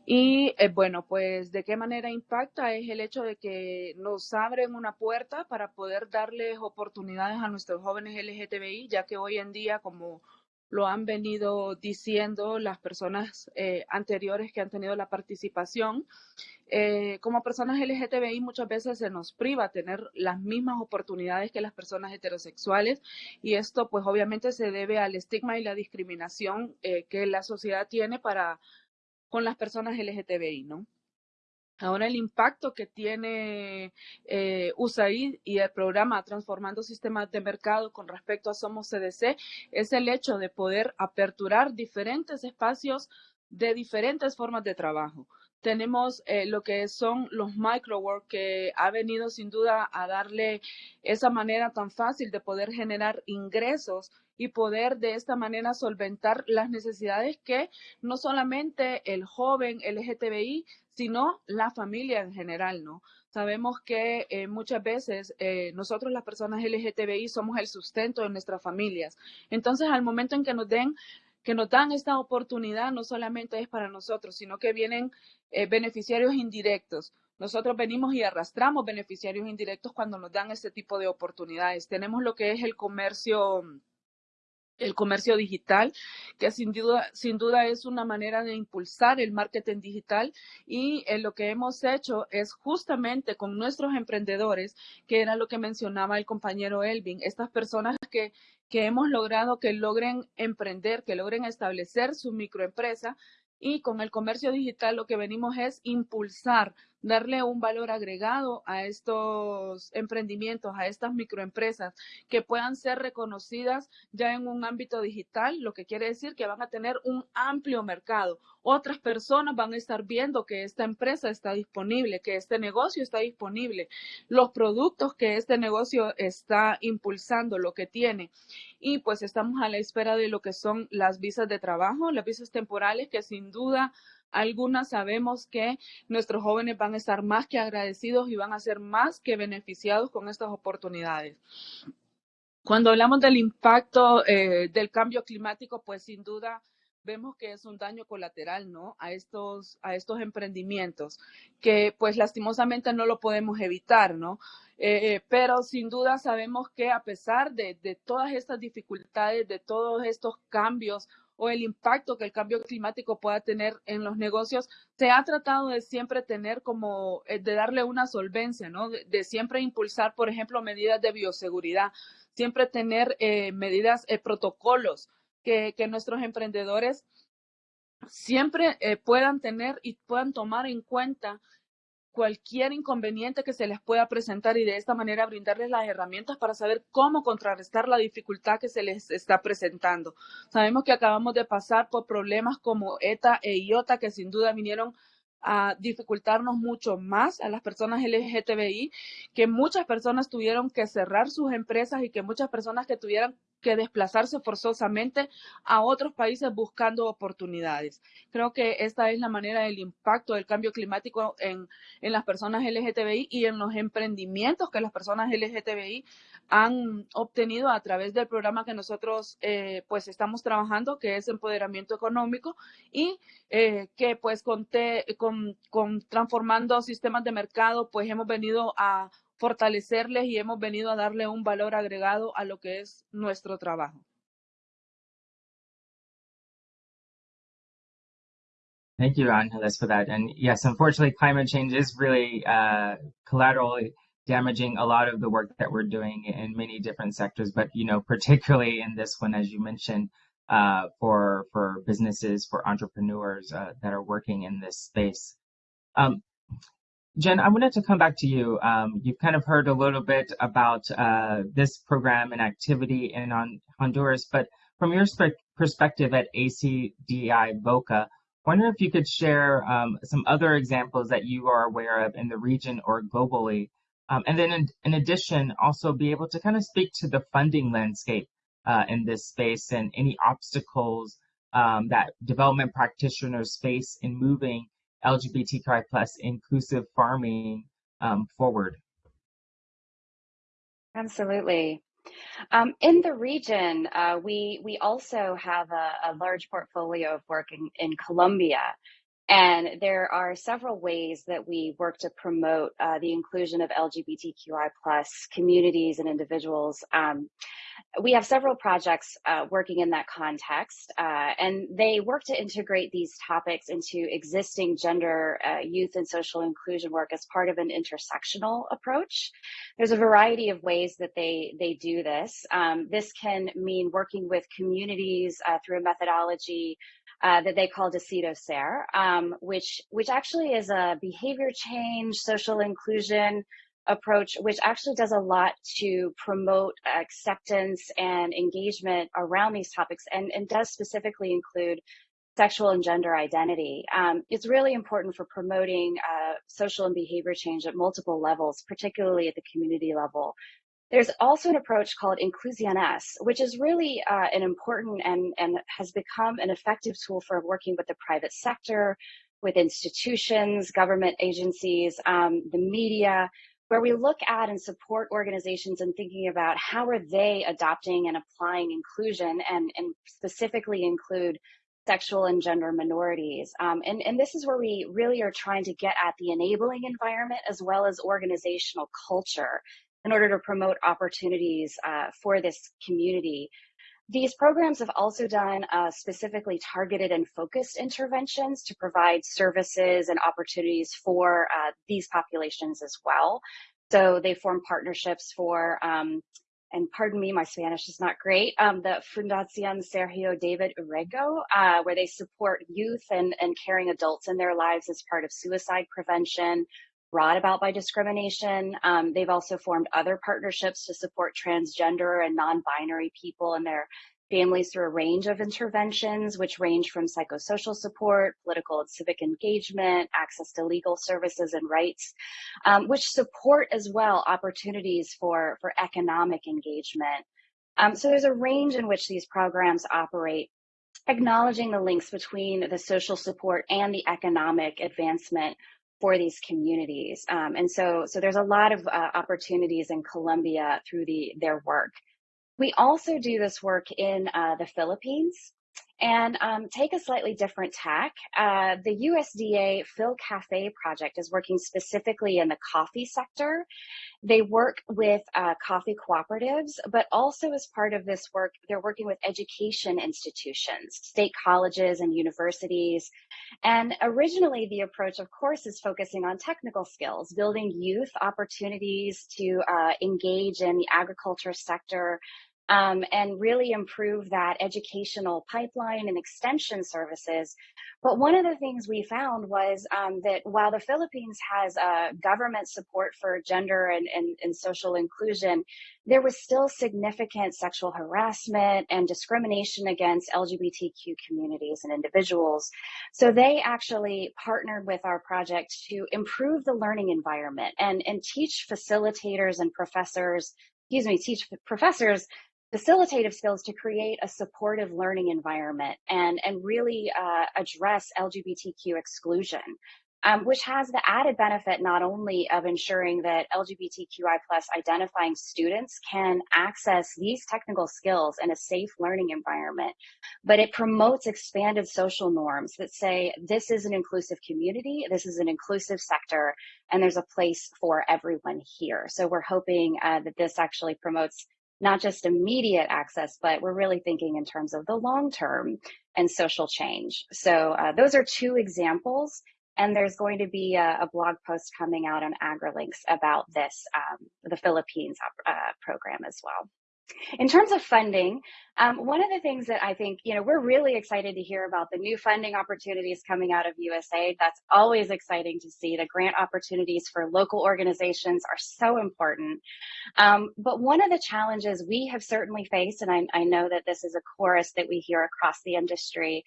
Y eh, bueno, pues de qué manera impacta es el hecho de que nos abren una puerta para poder darles oportunidades a nuestros jóvenes LGTBI, ya que hoy en día, como lo han venido diciendo las personas eh, anteriores que han tenido la participación. Eh, como personas LGTBI muchas veces se nos priva tener las mismas oportunidades que las personas heterosexuales y esto pues obviamente se debe al estigma y la discriminación eh, que la sociedad tiene para con las personas LGTBI, ¿no? Ahora el impacto que tiene eh, USAID y el programa Transformando Sistemas de Mercado con respecto a Somos CDC es el hecho de poder aperturar diferentes espacios de diferentes formas de trabajo. Tenemos eh, lo que son los microwork que ha venido sin duda a darle esa manera tan fácil de poder generar ingresos y poder de esta manera solventar las necesidades que no solamente el joven LGTBI, sino la familia en general, ¿no? Sabemos que eh, muchas veces eh, nosotros las personas LGTBI somos el sustento de nuestras familias. Entonces, al momento en que nos den que nos dan esta oportunidad no solamente es para nosotros, sino que vienen eh, beneficiarios indirectos. Nosotros venimos y arrastramos beneficiarios indirectos cuando nos dan este tipo de oportunidades. Tenemos lo que es el comercio el comercio digital, que sin duda, sin duda es una manera de impulsar el marketing digital y eh, lo que hemos hecho es justamente con nuestros emprendedores, que era lo que mencionaba el compañero Elvin, estas personas que, que hemos logrado que logren emprender, que logren establecer su microempresa y con el comercio digital lo que venimos es impulsar darle un valor agregado a estos emprendimientos, a estas microempresas, que puedan ser reconocidas ya en un ámbito digital, lo que quiere decir que van a tener un amplio mercado. Otras personas van a estar viendo que esta empresa está disponible, que este negocio está disponible, los productos que este negocio está impulsando, lo que tiene. Y pues estamos a la espera de lo que son las visas de trabajo, las visas temporales, que sin duda algunas sabemos que nuestros jóvenes van a estar más que agradecidos y van a ser más que beneficiados con estas oportunidades. Cuando hablamos del impacto eh, del cambio climático, pues sin duda vemos que es un daño colateral, ¿no? A estos, a estos emprendimientos, que pues lastimosamente no lo podemos evitar, ¿no? Eh, eh, pero sin duda sabemos que a pesar de, de todas estas dificultades, de todos estos cambios o el impacto que el cambio climático pueda tener en los negocios, se ha tratado de siempre tener como, eh, de darle una solvencia, ¿no? De, siempre impulsar, por ejemplo, medidas de bioseguridad, siempre tener eh, medidas, eh, protocolos que, que, nuestros emprendedores siempre puedan tener y puedan tomar en cuenta cualquier inconveniente que se les pueda presentar y de esta manera brindarles las herramientas para saber cómo contrarrestar la dificultad que se les está presentando. Sabemos que acabamos de pasar por problemas como ETA e IOTA que sin duda vinieron a dificultarnos mucho más a las personas LGTBI, que muchas personas tuvieron que cerrar sus empresas y que muchas personas que tuvieran que desplazarse forzosamente a otros países buscando oportunidades. Creo que esta es la manera del impacto del cambio climático en, en las personas LGTBI y en los emprendimientos que las personas LGTBI han obtenido a través del programa que nosotros eh, pues estamos trabajando, que es empoderamiento económico y eh, que pues con, con, con transformando sistemas de mercado pues hemos venido a fortalecerles y hemos venido a darle un valor agregado a lo que es nuestro trabajo.
Thank you, Angeles, for that. And yes, unfortunately, climate change is really uh, collaterally damaging a lot of the work that we're doing in many different sectors. But you know, particularly in this one, as you mentioned, uh, for for businesses, for entrepreneurs uh, that are working in this space. Um, Jen, I wanted to come back to you. Um, you've kind of heard a little bit about uh, this program and activity in on Honduras, but from your perspective at ACDI VOCA, wonder if you could share um, some other examples that you are aware of in the region or globally. Um, and then in, in, addition, also be able to kind of speak to the funding landscape uh, in this space and any obstacles um, that development practitioners face in moving LGBTQI plus inclusive farming um, forward.
Absolutely. Um, in the region, uh, we we also have a, a, large portfolio of work in, in Colombia, and there are several ways that we work to promote uh, the inclusion of LGBTQI plus communities and individuals. Um, we have several projects uh, working in that context, uh, and they work to integrate these topics into existing gender, uh, youth, and social inclusion work as part of an intersectional approach. There's a variety of ways that they they do this. Um, this can mean working with communities uh, through a methodology uh, that they call Decido Ser, um, which which actually is a behavior change, social inclusion approach, which actually does a lot to promote acceptance and engagement around these topics and, and does specifically include sexual and gender identity. Um, it's really important for promoting uh, social and behavior change at multiple levels, particularly at the community level. There's also an approach called Inclusiones, which is really uh, an important and, and has become an effective tool for working with the private sector, with institutions, government agencies, um, the media, where we look at and support organizations and thinking about how are they adopting and applying inclusion and, and specifically include sexual and gender minorities. Um, and, and this is where we really are trying to get at the enabling environment as well as organizational culture in order to promote opportunities uh, for this community. These programs have also done uh, specifically targeted and focused interventions to provide services and opportunities for uh, these populations as well. So they form partnerships for, um, and pardon me, my Spanish is not great, um, the Fundación Sergio David Urrego, uh, where they support youth and, and caring adults in their lives as part of suicide prevention, brought about by discrimination. Um, they've also formed other partnerships to support transgender and non-binary people and their families through a range of interventions, which range from psychosocial support, political and civic engagement, access to legal services and rights, um, which support as well opportunities for, for economic engagement. Um, so there's a range in which these programs operate acknowledging the links between the social support and the economic advancement for these communities. Um, and so, so there's a lot of uh, opportunities in Colombia through the their work. We also do this work in uh, the Philippines and um, take a slightly different tack. Uh, the USDA PhilCAFE project is working specifically in the coffee sector. They work with uh, coffee cooperatives, but also as part of this work, they're working with education institutions, state colleges and universities. And originally the approach, of course, is focusing on technical skills, building youth opportunities to uh, engage in the agriculture sector, um, and really improve that educational pipeline and extension services. But one of the things we found was um, that while the Philippines has uh, government support for gender and, and, and social inclusion, there was still significant sexual harassment and discrimination against LGBTQ communities and individuals. So they actually partnered with our project to improve the learning environment and, and teach facilitators and professors excuse me, teach professors facilitative skills to create a supportive learning environment and, and really uh, address LGBTQ exclusion, um, which has the added benefit not only of ensuring that LGBTQI plus identifying students can access these technical skills in a safe learning environment, but it promotes expanded social norms that say this is an inclusive community, this is an inclusive sector, and there's a place for everyone here. So we're hoping uh, that this actually promotes not just immediate access, but we're really thinking in terms of the long term and social change. So uh, those are two examples. And there's going to be a, a blog post coming out on AgriLinks about this, um, the Philippines uh, program as well. In terms of funding, um, one of the things that I think, you know, we're really excited to hear about the new funding opportunities coming out of USAID. That's always exciting to see. The grant opportunities for local organizations are so important. Um, but one of the challenges we have certainly faced, and I, I know that this is a chorus that we hear across the industry,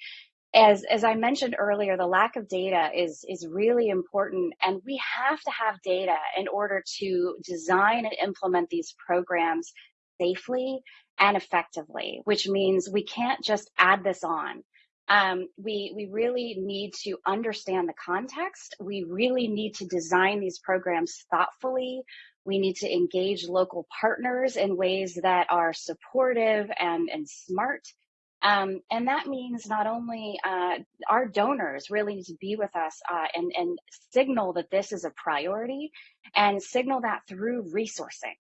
as as I mentioned earlier, the lack of data is is really important, and we have to have data in order to design and implement these programs safely and effectively, which means we can't just add this on. Um, we, we really need to understand the context. We really need to design these programs thoughtfully. We need to engage local partners in ways that are supportive and, and smart. Um, and that means not only uh, our donors really need to be with us uh, and, and signal that this is a priority and signal that through resourcing.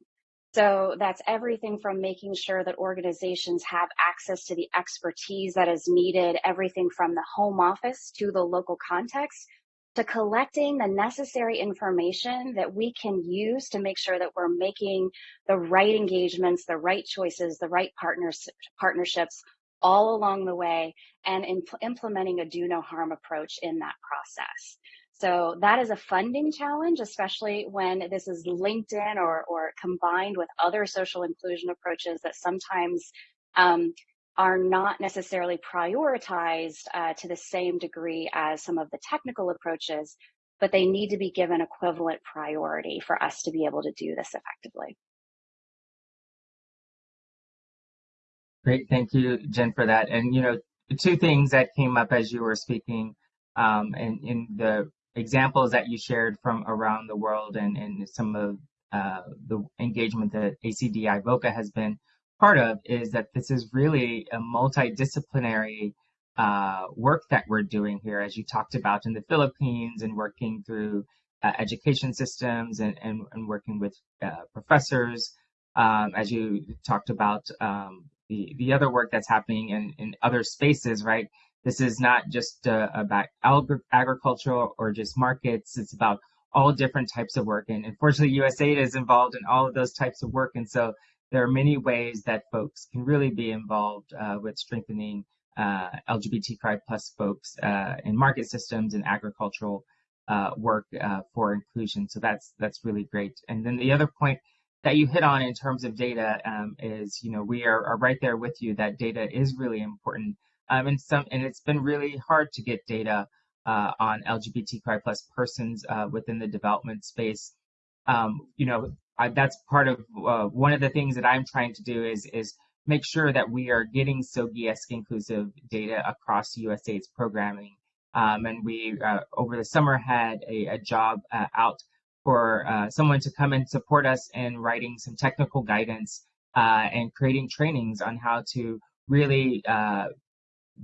So that's everything from making sure that organizations have access to the expertise that is needed, everything from the home office to the local context, to collecting the necessary information that we can use to make sure that we're making the right engagements, the right choices, the right partners, partnerships all along the way, and implementing a do no harm approach in that process. So that is a funding challenge, especially when this is linked in or, or combined with other social inclusion approaches that sometimes um, are not necessarily prioritized uh, to the same degree as some of the technical approaches, but they need to be given equivalent priority for us to be able to do this effectively.
Great, thank you, Jen, for that. And you know, two things that came up as you were speaking, um, and in the examples that you shared from around the world and, and some of uh, the engagement that ACDI VOCA has been part of is that this is really a multidisciplinary uh, work that we're doing here, as you talked about in the Philippines and working through uh, education systems and, and, and working with uh, professors, um, as you talked about um, the, the other work that's happening in, in other spaces, right? This is not just uh, about agriculture or just markets. It's about all different types of work. And unfortunately, USAID is involved in all of those types of work. And so there are many ways that folks can really be involved uh, with strengthening uh, LGBTQI plus folks uh, in market systems and agricultural uh, work uh, for inclusion. So that's that's really great. And then the other point that you hit on in terms of data um, is, you know, we are, are right there with you that data is really important um, and some, and it's been really hard to get data uh, on LGBTQI plus persons uh, within the development space. Um, you know, I, that's part of uh, one of the things that I'm trying to do is is make sure that we are getting SOGIESC inclusive data across USAID's programming. Um, and we uh, over the summer had a, a job uh, out for uh, someone to come and support us in writing some technical guidance and creating trainings on how to really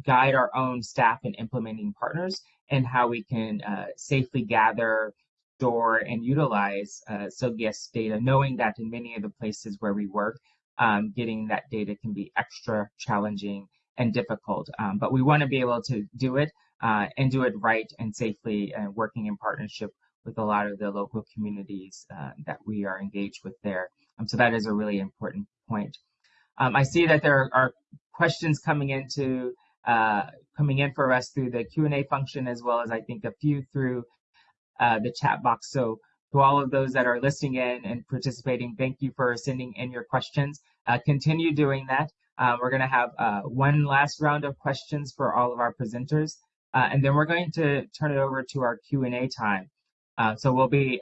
guide our own staff and implementing partners and how we can uh, safely gather, store, and utilize uh, SOGIESC data, knowing that in many of the places where we work, um, getting that data can be extra challenging and difficult. Um, but we want to be able to do it uh, and do it right and safely, and working in partnership with a lot of the local communities uh, that we are engaged with there. Um, so that is a really important point. Um, I see that there are questions coming into uh, coming in for us through the Q&A function, as well as I think a few through uh, the chat box. So to all of those that are listening in and participating, thank you for sending in your questions. Uh, continue doing that. Uh, we're going to have uh, one last round of questions for all of our presenters, and then we're going to turn it over to our Q&A time. so we'll be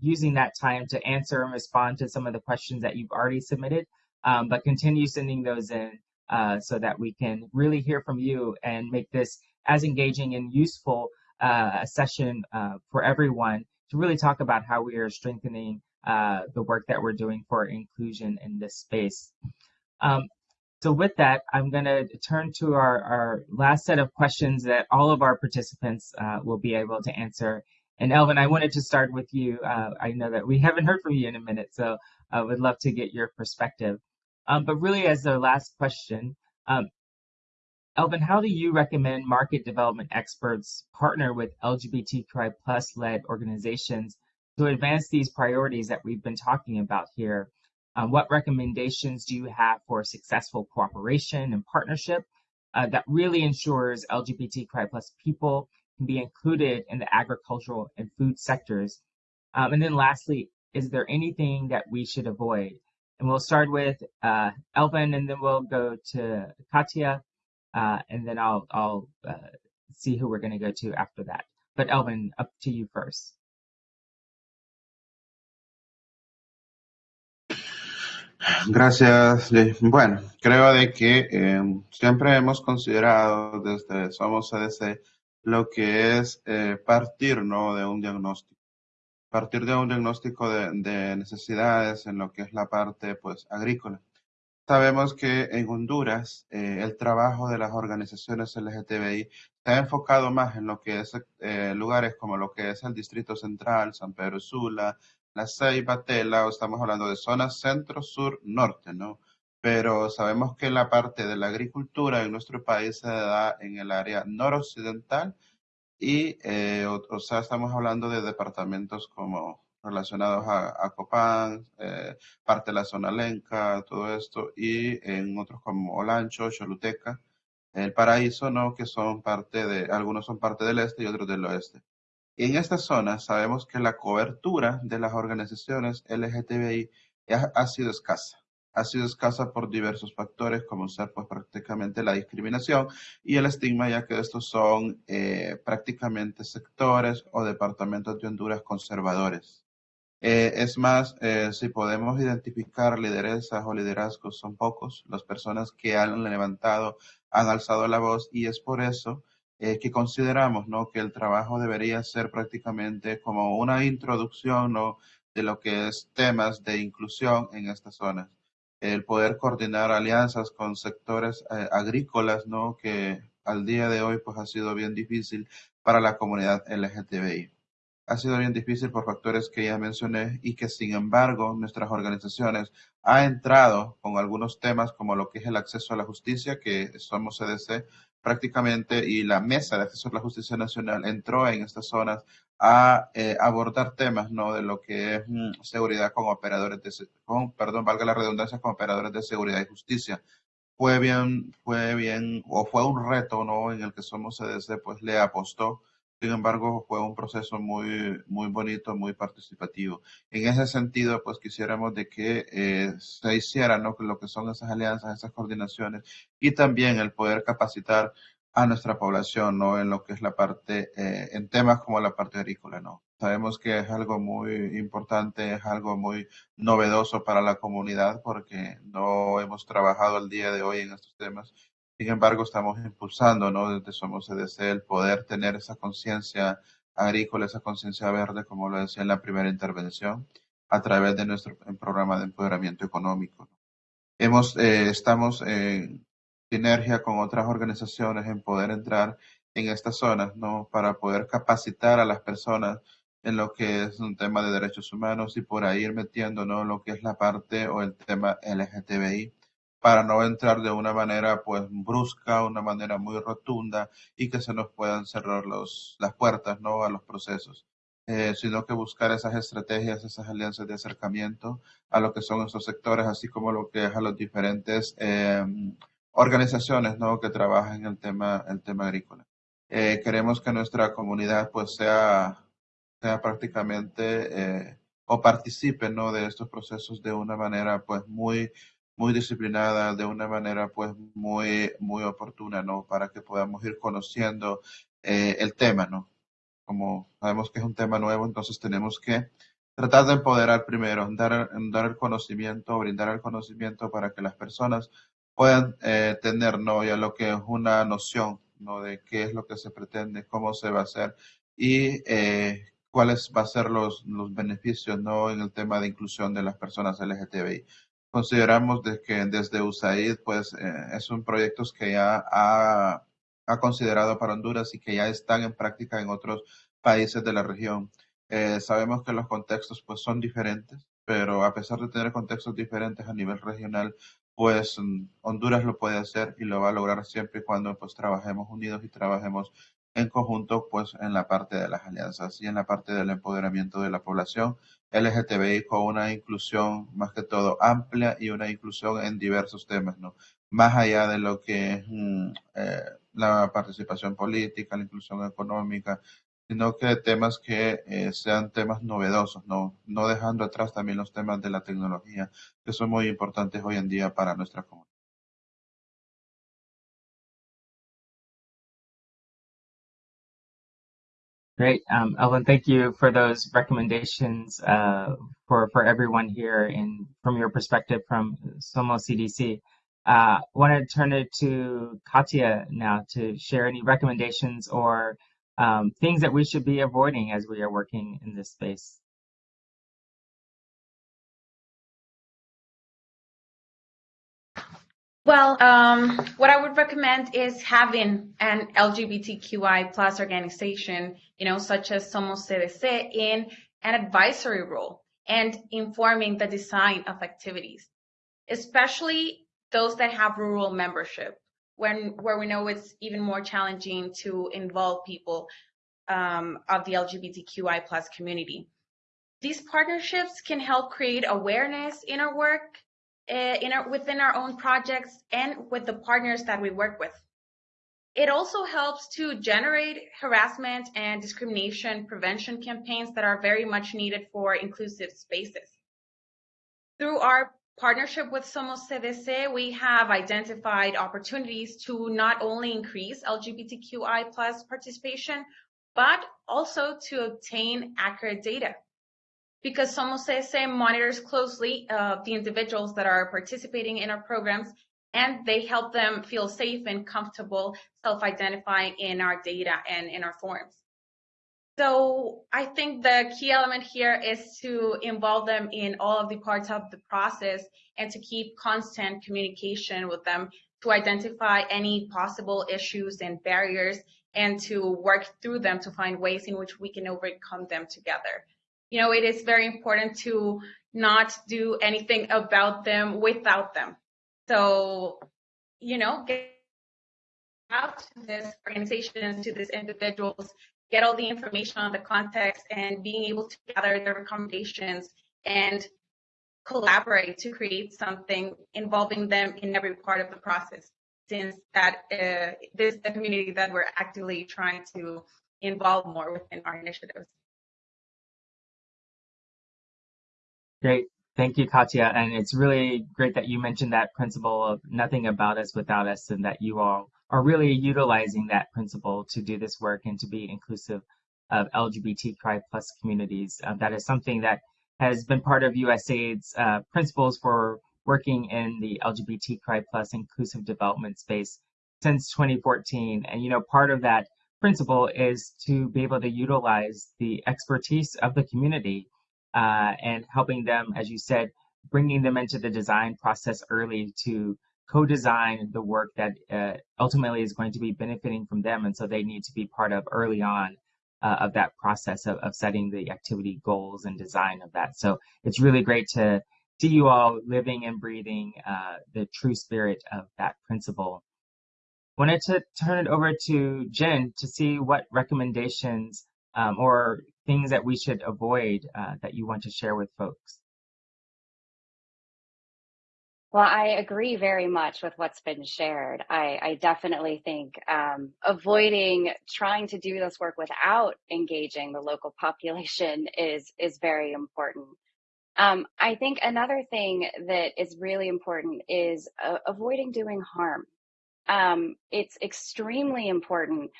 using that time to answer and respond to some of the questions that you've already submitted, um, but continue sending those in uh, so that we can really hear from you and make this as engaging and useful uh, a session uh, for everyone to really talk about how we are strengthening uh, the work that we're doing for inclusion in this space. Um, so with that, I'm going to turn to our, our last set of questions that all of our participants uh, will be able to answer. And Elvin, I wanted to start with you. Uh, I know that we haven't heard from you in a minute, so I would love to get your perspective. Um, but really, as the last question, um, Elvin, how do you recommend market development experts partner with LGBTQI plus led organizations to advance these priorities that we've been talking about here? Um, what recommendations do you have for successful cooperation and partnership uh, that really ensures LGBTQI plus people can be included in the agricultural and food sectors? Um, and then lastly, is there anything that we should avoid? And we'll start with uh, Elvin, and then we'll go to Katya, uh, and then I'll, I'll uh, see who we're going to go to after that. But Elvin, up to you first.
Gracias. Bueno, creo de que eh, siempre hemos considerado desde Somos CDC lo que es eh, partir ¿no? de un diagnóstico. Partir de un diagnóstico de, de, necesidades en lo que es la parte pues, agrícola. Sabemos que en Honduras eh, el trabajo de las organizaciones LGTBI se ha enfocado más en lo que es eh, lugares como lo que es el Distrito Central, San Pedro Sula, la Ceiba, o estamos hablando de zonas centro, sur, norte, ¿no? Pero sabemos que la parte de la agricultura en nuestro país se da en el área noroccidental y, eh, o, sea, estamos hablando de departamentos como relacionados a, Copán, eh, parte de la zona lenca, todo esto, y en otros como Olancho, Choluteca, el Paraíso, ¿no? Que son parte de, algunos son parte del este y otros del oeste. En esta zona sabemos que la cobertura de las organizaciones LGTBI ha, sido escasa. Ha sido escasa por diversos factores, como ser pues, prácticamente la discriminación y el estigma, ya que estos son eh, prácticamente sectores o departamentos de Honduras conservadores. Eh, es más, eh, si podemos identificar lideresas o liderazgos, son pocos las personas que han levantado, han alzado la voz y es por eso eh, que consideramos ¿no? que el trabajo debería ser prácticamente como una introducción de lo que es temas de inclusión en estas zonas. El poder coordinar alianzas con sectores eh, agrícolas, ¿no? que al día de hoy pues, ha sido bien difícil para la comunidad LGTBI. Ha sido bien difícil por factores que ya mencioné y que sin embargo nuestras organizaciones han entrado con algunos temas como lo que es el acceso a la justicia, que somos CDC, prácticamente y la Mesa de Acceso a la Justicia Nacional entró en estas zonas a eh, abordar temas ¿no? de lo que es mm, seguridad con operadores de, perdón, valga la redundancia, con operadores de seguridad y justicia. Fue bien, fue bien, o fue un reto, ¿no? En el que Somos CDC, pues le apostó sin embargo, fue un proceso muy, muy bonito, muy participativo. En ese sentido, pues quisiéramos de que eh, se hiciera ¿no? lo que son esas alianzas, esas coordinaciones y también el poder capacitar a nuestra población, ¿no? En lo que es la parte, eh, en temas como la parte agrícola, ¿no? Sabemos que es algo muy importante, es algo muy novedoso para la comunidad porque no hemos trabajado el día de hoy en estos temas sin embargo, estamos impulsando, ¿no? Desde Somos CDC el poder tener esa conciencia agrícola, esa conciencia verde, como lo decía en la primera intervención, a través de nuestro programa de empoderamiento económico. Hemos, eh, estamos en sinergia con otras organizaciones en poder entrar en estas zonas, ¿no? Para poder capacitar a las personas en lo que es un tema de derechos humanos y por ahí metiendo, ¿no? Lo que es la parte o el tema LGTBI para no entrar de una manera pues brusca, una manera muy rotunda y que se nos puedan cerrar los, las puertas ¿no? a los procesos, eh, sino que buscar esas estrategias, esas alianzas de acercamiento a lo que son estos sectores, así como lo que es a las diferentes eh, organizaciones ¿no? que trabajan en el tema, el tema agrícola. Eh, queremos que nuestra comunidad pues sea, sea prácticamente o participe ¿no? de estos procesos de una manera pues muy muy disciplinada, de una manera pues muy, muy oportuna, ¿no? Para que podamos ir conociendo eh, el tema, ¿no? Como sabemos que es un tema nuevo, entonces tenemos que tratar de empoderar primero, dar, dar el conocimiento, brindar el conocimiento para que las personas puedan eh, tener, ¿no? Ya lo que es una noción, ¿no? De qué es lo que se pretende, cómo se va a hacer y eh, cuáles van a ser los, los beneficios, ¿no? En el tema de inclusión de las personas LGTBI consideramos de que desde USAID pues eh, son proyectos que ya ha, ha, considerado para Honduras y que ya están en práctica en otros países de la región. Eh, sabemos que los contextos pues son diferentes, pero a pesar de tener contextos diferentes a nivel regional, pues mm, Honduras lo puede hacer y lo va a lograr siempre y cuando pues trabajemos unidos y trabajemos en conjunto pues en la parte de las alianzas y en la parte del empoderamiento de la población LGTBI con una inclusión más que todo amplia y una inclusión en diversos temas, ¿no? Más allá de lo que es mm, eh, la participación política, la inclusión económica, sino que temas que eh, sean temas novedosos, ¿no? No dejando atrás también los temas de la tecnología, que son muy importantes hoy en día para nuestra comunidad.
Great. Um, Elvin, thank you for those recommendations uh, for, for everyone here and from your perspective from Somos CDC. I uh, want to turn it to Katya now to share any recommendations or um, things that we should be avoiding as we are working in this space.
Well, um, what I would recommend is having an LGBTQI plus organization, you know, such as Somos CDC in an advisory role and informing the design of activities, especially those that have rural membership, when where we know it's even more challenging to involve people um, of the LGBTQI plus community. These partnerships can help create awareness in our work Eh, in our, within our own projects and with the partners that we work with. It also helps to generate harassment and discrimination prevention campaigns that are very much needed for inclusive spaces. Through our partnership with Somos CDC, we have identified opportunities to not only increase LGBTQI plus participation, but also to obtain accurate data because Somos CDC monitors closely uh, the individuals that are participating in our programs and they help them feel safe and comfortable self-identifying in our data and in our forms. So I think the key element here is to involve them in all of the parts of the process and to keep constant communication with them to identify any possible issues and barriers and to work through them to find ways in which we can overcome them together you know, it is very important to not do anything about them without them. So, you know, get out to this organizations, to these individuals, get all the information on the context and being able to gather their recommendations and collaborate to create something involving them in every part of the process since that uh, this is the community that we're actively trying to involve more within our initiatives.
Great. Thank you, Katya. And it's really great that you mentioned that principle of nothing about us without us and that you all are really utilizing that principle to do this work and to be inclusive of LGBTQI plus communities. Uh, that is something that has been part of USAID's uh, principles for working in the LGBTQI plus inclusive development space since 2014. And, you know, part of that principle is to be able to utilize the expertise of the community uh, and helping them, as you said, bringing them into the design process early to co-design the work that uh, ultimately is going to be benefiting from them. And so they need to be part of early on uh, of that process of, of setting the activity goals and design of that. So it's really great to see you all living and breathing uh, the true spirit of that principle. Wanted to turn it over to Jen to see what recommendations um, or things that we should avoid uh, that you want to share with folks?
Well, I agree very much with what's been shared. I, I definitely think um, avoiding trying to do this work without engaging the local population is is very important. Um, I think another thing that is really important is uh, avoiding doing harm. Um, it's extremely important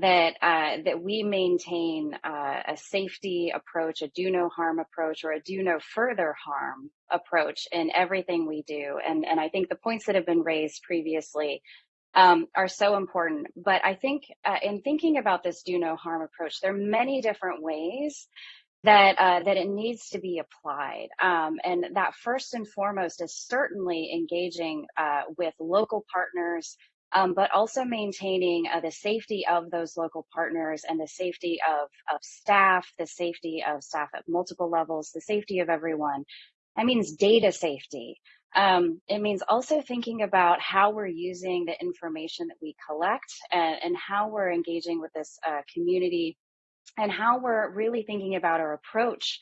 that uh, that we maintain uh, a safety approach, a do no harm approach, or a do no further harm approach in everything we do. And and I think the points that have been raised previously um, are so important. But I think uh, in thinking about this do no harm approach, there are many different ways that uh, that it needs to be applied. Um, and that first and foremost is certainly engaging uh, with local partners, um, but also maintaining uh, the safety of those local partners and the safety of, of staff, the safety of staff at multiple levels, the safety of everyone. That means data safety. Um, it means also thinking about how we're using the information that we collect and, and how we're engaging with this uh, community and how we're really thinking about our approach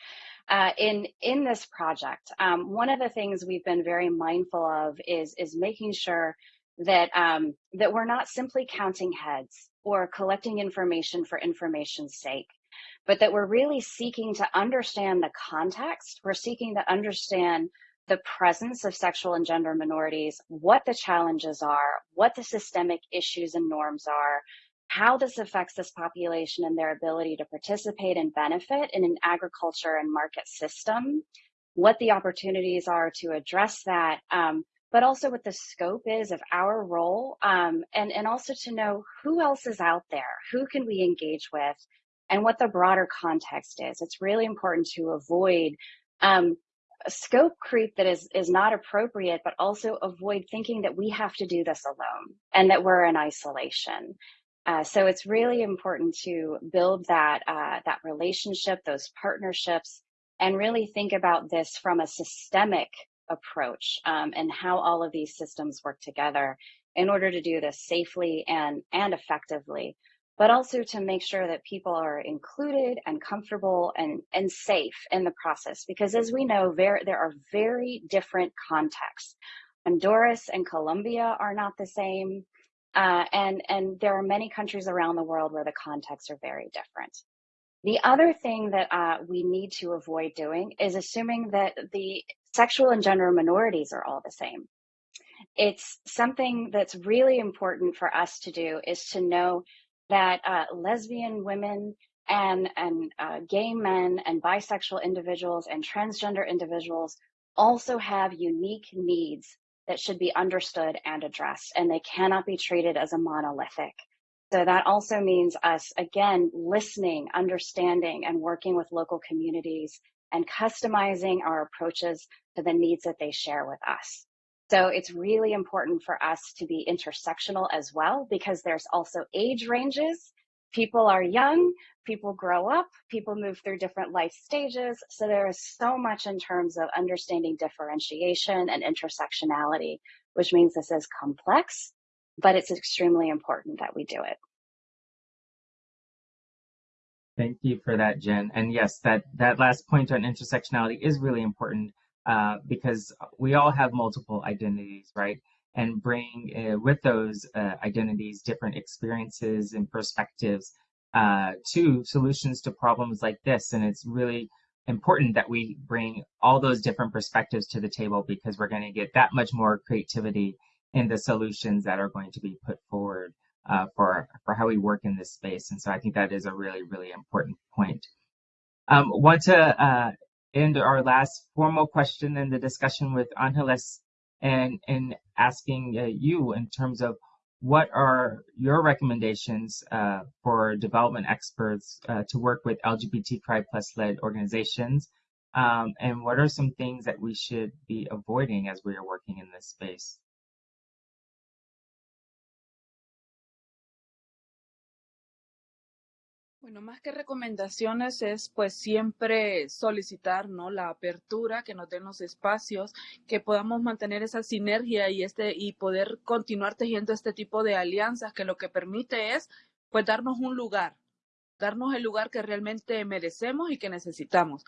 uh, in in this project. Um, one of the things we've been very mindful of is is making sure that um, that we're not simply counting heads or collecting information for information's sake, but that we're really seeking to understand the context. We're seeking to understand the presence of sexual and gender minorities, what the challenges are, what the systemic issues and norms are, how this affects this population and their ability to participate and benefit in an agriculture and market system, what the opportunities are to address that, um, but also what the scope is of our role, um, and, and also to know who else is out there, who can we engage with, and what the broader context is. It's really important to avoid um, scope creep that is is not appropriate, but also avoid thinking that we have to do this alone and that we're in isolation. Uh, so it's really important to build that uh, that relationship, those partnerships, and really think about this from a systemic approach um, and how all of these systems work together in order to do this safely and and effectively, but also to make sure that people are included and comfortable and and safe in the process. Because as we know, there there are very different contexts. Honduras and Colombia are not the same. Uh, and, and there are many countries around the world where the contexts are very different. The other thing that uh, we need to avoid doing is assuming that the sexual and gender minorities are all the same. It's something that's really important for us to do is to know that uh, lesbian women and, and uh, gay men and bisexual individuals and transgender individuals also have unique needs that should be understood and addressed, and they cannot be treated as a monolithic. So that also means us, again, listening, understanding, and working with local communities and customizing our approaches to the needs that they share with us. So it's really important for us to be intersectional as well, because there's also age ranges. People are young, people grow up, people move through different life stages. So there is so much in terms of understanding differentiation and intersectionality, which means this is complex, but it's extremely important that we do it.
Thank you for that, Jen. And yes, that, that last point on intersectionality is really important uh, because we all have multiple identities, right? And bring uh, with those uh, identities different experiences and perspectives uh, to solutions to problems like this. And it's really important that we bring all those different perspectives to the table because we're going to get that much more creativity in the solutions that are going to be put forward uh, for, for how we work in this space. And so I think that is a really, really important point. Um, want to uh, end our last formal question in the discussion with Angeles and, and asking uh, you in terms of what are your recommendations uh, for development experts uh, to work with LGBT LGBTQI plus led organizations? Um, and what are some things that we should be avoiding as we are working in this space?
Bueno, más que recomendaciones es pues siempre solicitar, ¿no? La apertura, que nos den los espacios, que podamos mantener esa sinergia y este y poder continuar tejiendo este tipo de alianzas que lo que permite es pues darnos un lugar, darnos el lugar que realmente merecemos y que necesitamos,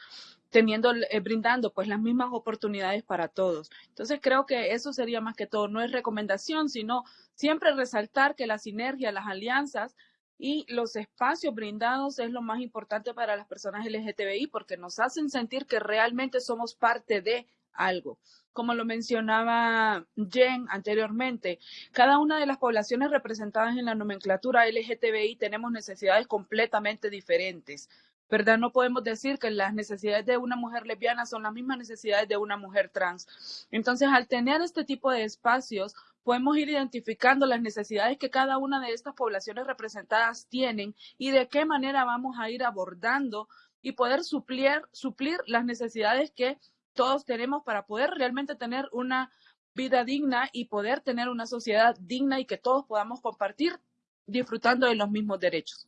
teniendo, eh, brindando pues las mismas oportunidades para todos. Entonces creo que eso sería más que todo, no es recomendación, sino siempre resaltar que la sinergia, las alianzas y los espacios brindados es lo más importante para las personas LGTBI porque nos hacen sentir que realmente somos parte de algo. Como lo mencionaba Jen anteriormente, cada una de las poblaciones representadas en la nomenclatura LGTBI tenemos necesidades completamente diferentes. ¿verdad? No podemos decir que las necesidades de una mujer lesbiana son las mismas necesidades de una mujer trans. Entonces, al tener este tipo de espacios, podemos ir identificando las necesidades que cada una de estas poblaciones representadas tienen y de qué manera vamos a ir abordando y poder suplir, suplir las necesidades que todos tenemos para poder realmente tener una vida digna y poder tener una sociedad digna y que todos podamos compartir disfrutando de los mismos derechos.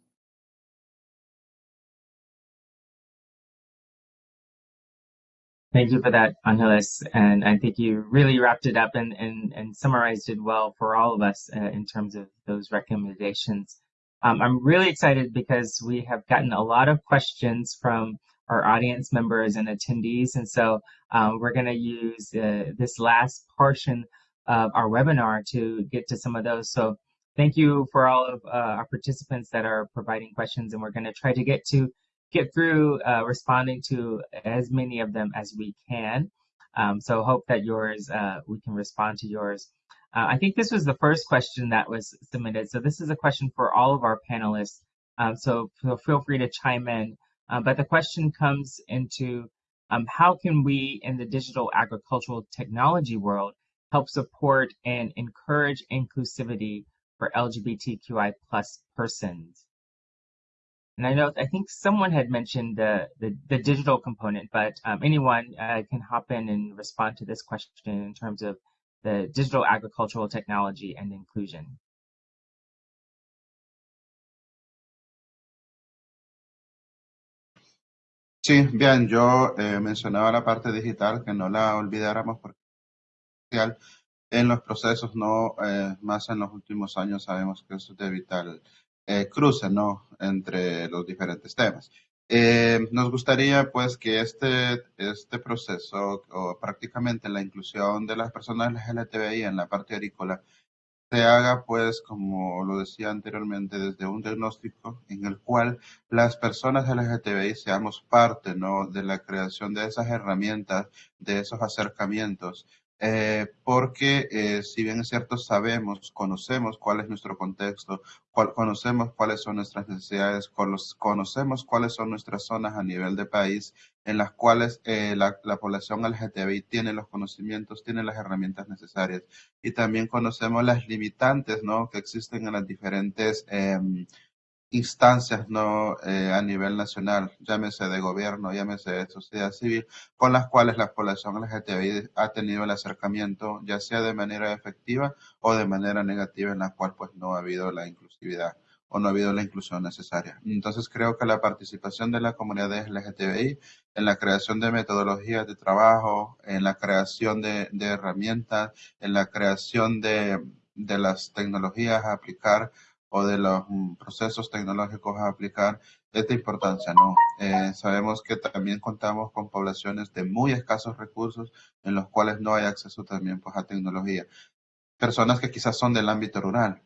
Thank you for that, Angeles. And I think you really wrapped it up and, and, and summarized it well for all of us uh, in terms of those recommendations. Um, I'm really excited because we have gotten a lot of questions from our audience members and attendees. And so um, we're going to use uh, this last portion of our webinar to get to some of those. So thank you for all of uh, our participants that are providing questions. And we're going to try to get to get through uh, responding to as many of them as we can. Um, so hope that yours, uh, we can respond to yours. Uh, I think this was the first question that was submitted. So this is a question for all of our panelists. Um, so feel free to chime in. Uh, but the question comes into um, how can we in the digital agricultural technology world help support and encourage inclusivity for LGBTQI plus persons? And I know, I think someone had mentioned the, the, the digital component, but um, anyone uh, can hop in and respond to this question in terms of the digital agricultural technology and inclusion.
Sí, bien, yo eh, mencionaba la parte digital, que no la olvidáramos porque en los procesos, no eh, más en los últimos años sabemos que eso es de vital eh, cruce ¿no? entre los diferentes temas. Eh, nos gustaría pues que este, este proceso o prácticamente la inclusión de las personas LGTBI en la parte agrícola se haga pues como lo decía anteriormente desde un diagnóstico en el cual las personas LGTBI seamos parte ¿no? de la creación de esas herramientas, de esos acercamientos eh, porque eh, si bien es cierto, sabemos, conocemos cuál es nuestro contexto, conocemos cuáles son nuestras necesidades, conocemos cuáles son nuestras zonas a nivel de país en las cuales eh, la, la, población LGTBI tiene los conocimientos, tiene las herramientas necesarias y también conocemos las limitantes ¿no? que existen en las diferentes em, instancias no eh, a nivel nacional, llámese de gobierno, llámese de sociedad civil, con las cuales la población LGTBI ha tenido el acercamiento, ya sea de manera efectiva o de manera negativa, en la cual pues no ha habido la inclusividad o no ha habido la inclusión necesaria. Entonces creo que la participación de la comunidad LGTBI en la creación de metodologías de trabajo, en la creación de, herramientas, en la creación de, de las tecnologías a aplicar o de los mm, procesos tecnológicos a aplicar es de importancia, ¿no? Eh, sabemos que también contamos con poblaciones de muy escasos recursos en los cuales no hay acceso también pues, a tecnología. Personas que quizás son del ámbito rural,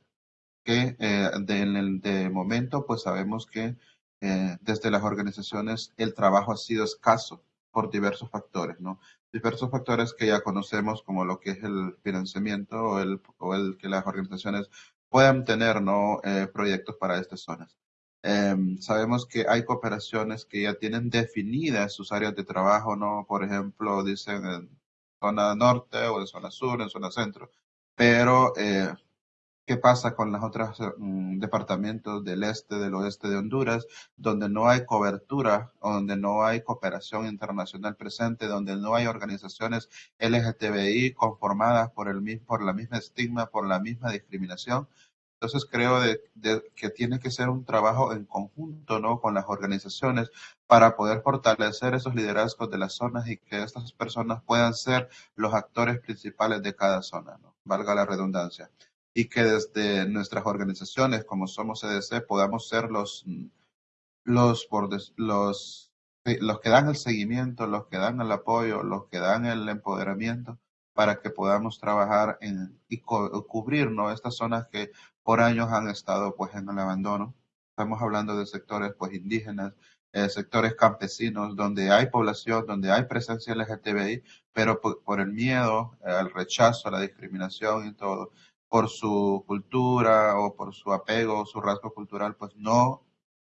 que eh, de, de, momento pues sabemos que eh, desde las organizaciones el trabajo ha sido escaso por diversos factores, ¿no? Diversos factores que ya conocemos como lo que es el financiamiento o el, o el que las organizaciones puedan tener ¿no? Eh, proyectos para estas zonas. Em, sabemos que hay cooperaciones que ya tienen definidas sus áreas de trabajo, ¿no? Por ejemplo, dicen en zona norte o en zona sur, en zona centro. Pero, eh, ¿qué pasa con los otros mm, departamentos del este, del oeste de Honduras, donde no hay cobertura, donde no hay cooperación internacional presente, donde no hay organizaciones LGTBI conformadas por, el, por la misma estigma, por la misma discriminación? Entonces creo que tiene que ser un trabajo en conjunto ¿no? con las organizaciones para poder fortalecer esos liderazgos de las zonas y que estas personas puedan ser los actores principales de cada zona, ¿no? valga la redundancia. Y que desde nuestras organizaciones, como somos CDC, podamos ser los, los, los, los que dan el seguimiento, los que dan el apoyo, los que dan el empoderamiento para que podamos trabajar en, y cubrir ¿no? estas zonas que por años han estado pues en el abandono. Estamos hablando de sectores pues indígenas, eh, sectores campesinos, donde hay población, donde hay presencia LGTBI, pero por, el miedo, eh, al rechazo, la discriminación y todo, por su cultura o por su apego, su rasgo cultural, pues no,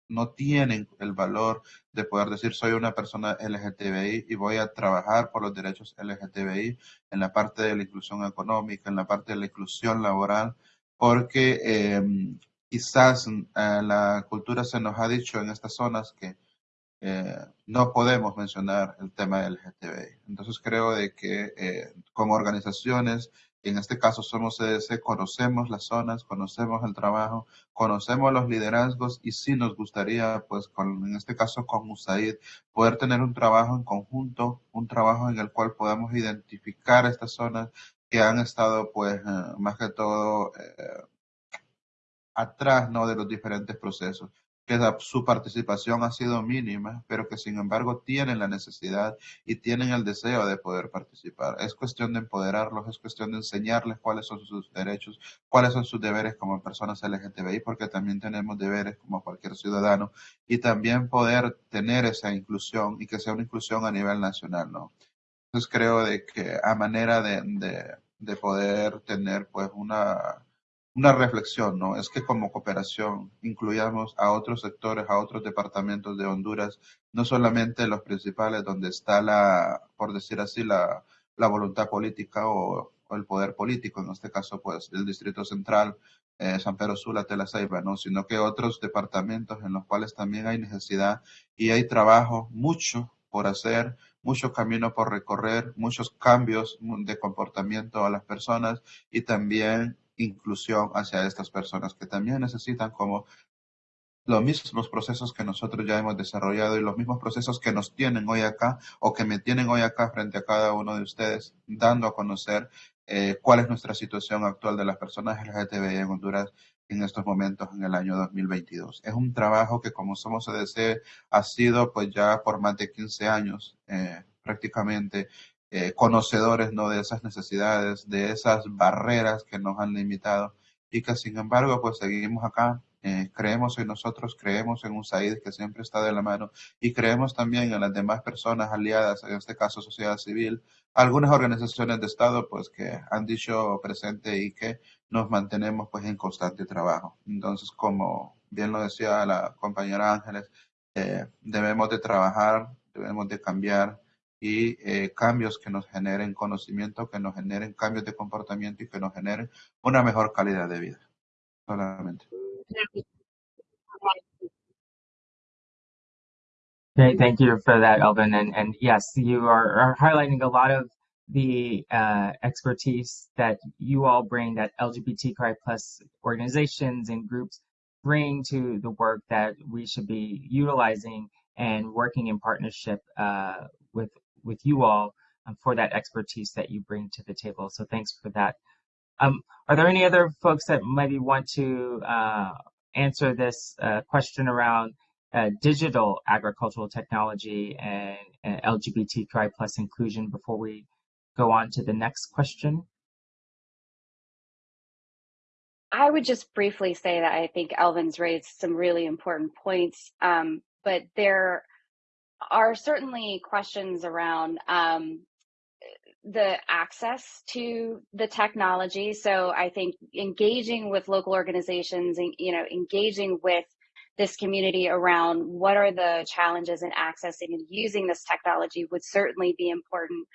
no tienen el valor de poder decir soy una persona LGTBI y voy a trabajar por los derechos LGTBI en la parte de la inclusión económica, en la parte de la inclusión laboral, porque em, quizás mm, la cultura se nos ha dicho en estas zonas que eh, no podemos mencionar el tema del LGTBI. Entonces creo de que eh, como organizaciones en este caso somos CDC, conocemos las zonas, conocemos el trabajo, conocemos los liderazgos y sí nos gustaría, pues con, en este caso con USAID, poder tener un trabajo en conjunto, un trabajo en el cual podamos identificar estas zonas que han estado, pues, eh, más que todo eh, atrás, ¿no? De los diferentes procesos que su participación ha sido mínima, pero que sin embargo tienen la necesidad y tienen el deseo de poder participar. Es cuestión de empoderarlos, es cuestión de enseñarles cuáles son sus derechos, cuáles son sus deberes como personas LGTBI, porque también tenemos deberes como cualquier ciudadano, y también poder tener esa inclusión y que sea una inclusión a nivel nacional, ¿no? Entonces creo de que a manera de, de, de poder tener pues una una reflexión, ¿no? Es que como cooperación incluyamos a otros sectores, a otros departamentos de Honduras, no solamente los principales donde está la, por decir así, la, la voluntad política o, el poder político, en este caso, pues, el Distrito Central, eh, San Pedro Sula, Tela Ceiba, ¿no? Sino que otros departamentos en los cuales también hay necesidad y hay trabajo, mucho por hacer, mucho camino por recorrer, muchos cambios de comportamiento a las personas y también inclusión hacia estas personas que también necesitan como los mismos procesos que nosotros ya hemos desarrollado y los mismos procesos que nos tienen hoy acá o que me tienen hoy acá frente a cada uno de ustedes, dando a conocer eh, cuál es nuestra situación actual de las personas LGTBI en Honduras en estos momentos en el año 2022. Es un trabajo que como somos CDC ha sido pues ya por más de 15 años eh, prácticamente eh, conocedores ¿no? de esas necesidades, de esas barreras que nos han limitado y que sin embargo pues seguimos acá, eh, creemos en nosotros, creemos en un SAID que siempre está de la mano y creemos también en las demás personas aliadas, en este caso sociedad civil, algunas organizaciones de Estado pues que han dicho presente y que nos mantenemos pues en constante trabajo. Entonces, como bien lo decía la compañera Ángeles, eh, debemos de trabajar, debemos de cambiar, y eh, cambios que nos generen conocimiento, que nos generen cambios de comportamiento y que nos generen una mejor calidad de vida. Solamente.
Okay, thank you for that, Elvin. And, and yes, you are, are highlighting a lot of the uh, expertise that you all bring, that LGBTQI plus organizations and groups bring to the work that we should be utilizing and working in partnership uh, with with you all um, for that expertise that you bring to the table. So thanks for that. Um, are there any other folks that maybe want to uh, answer this uh, question around uh, digital agricultural technology and, and LGBTQI plus inclusion before we go on to the next question?
I would just briefly say that I think Elvin's raised some really important points, um, but there are certainly questions around um, the access to the technology. So I think engaging with local organizations and you know engaging with this community around what are the challenges in accessing and using this technology would certainly be important.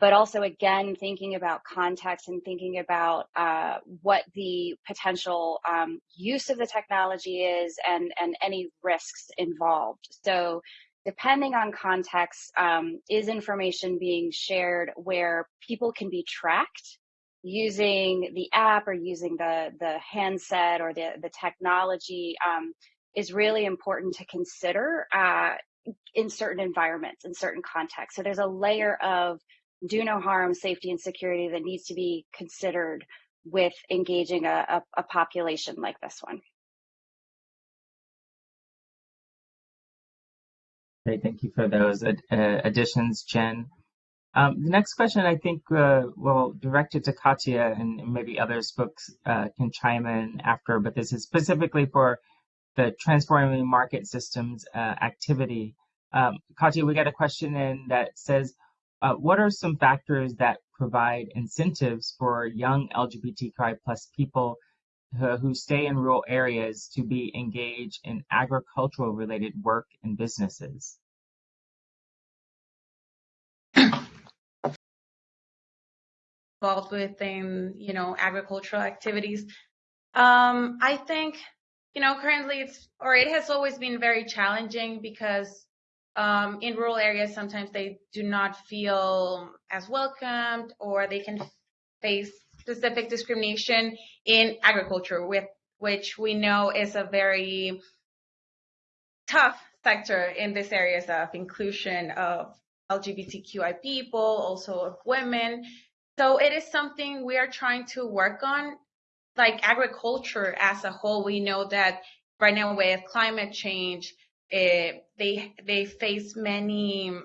But also, again, thinking about context and thinking about uh, what the potential um, use of the technology is and, and any risks involved. So, depending on context, um, is information being shared where people can be tracked using the app or using the, the handset or the, the technology um, is really important to consider uh, in certain environments, in certain contexts. So there's a layer of do no harm, safety, and security that needs to be considered with engaging a, a, a population like this one.
Great, thank you for those uh, additions, Jen. Um, the next question I think uh, will direct it to Katya and maybe others folks uh, can chime in after, but this is specifically for the transforming market systems uh, activity. Um, Katya, we got a question in that says, uh, what are some factors that provide incentives for young LGBTQI plus people who stay in rural areas to be engaged in agricultural related work and businesses?
Involved within, you know, agricultural activities. Um, I think, you know, currently it's, or it has always been very challenging because um, in rural areas, sometimes they do not feel as welcomed or they can face specific discrimination in agriculture, with, which we know is a very tough sector in these areas of inclusion of LGBTQI people, also of women. So it is something we are trying to work on. Like agriculture as a whole, we know that right now with climate change, it, they they face many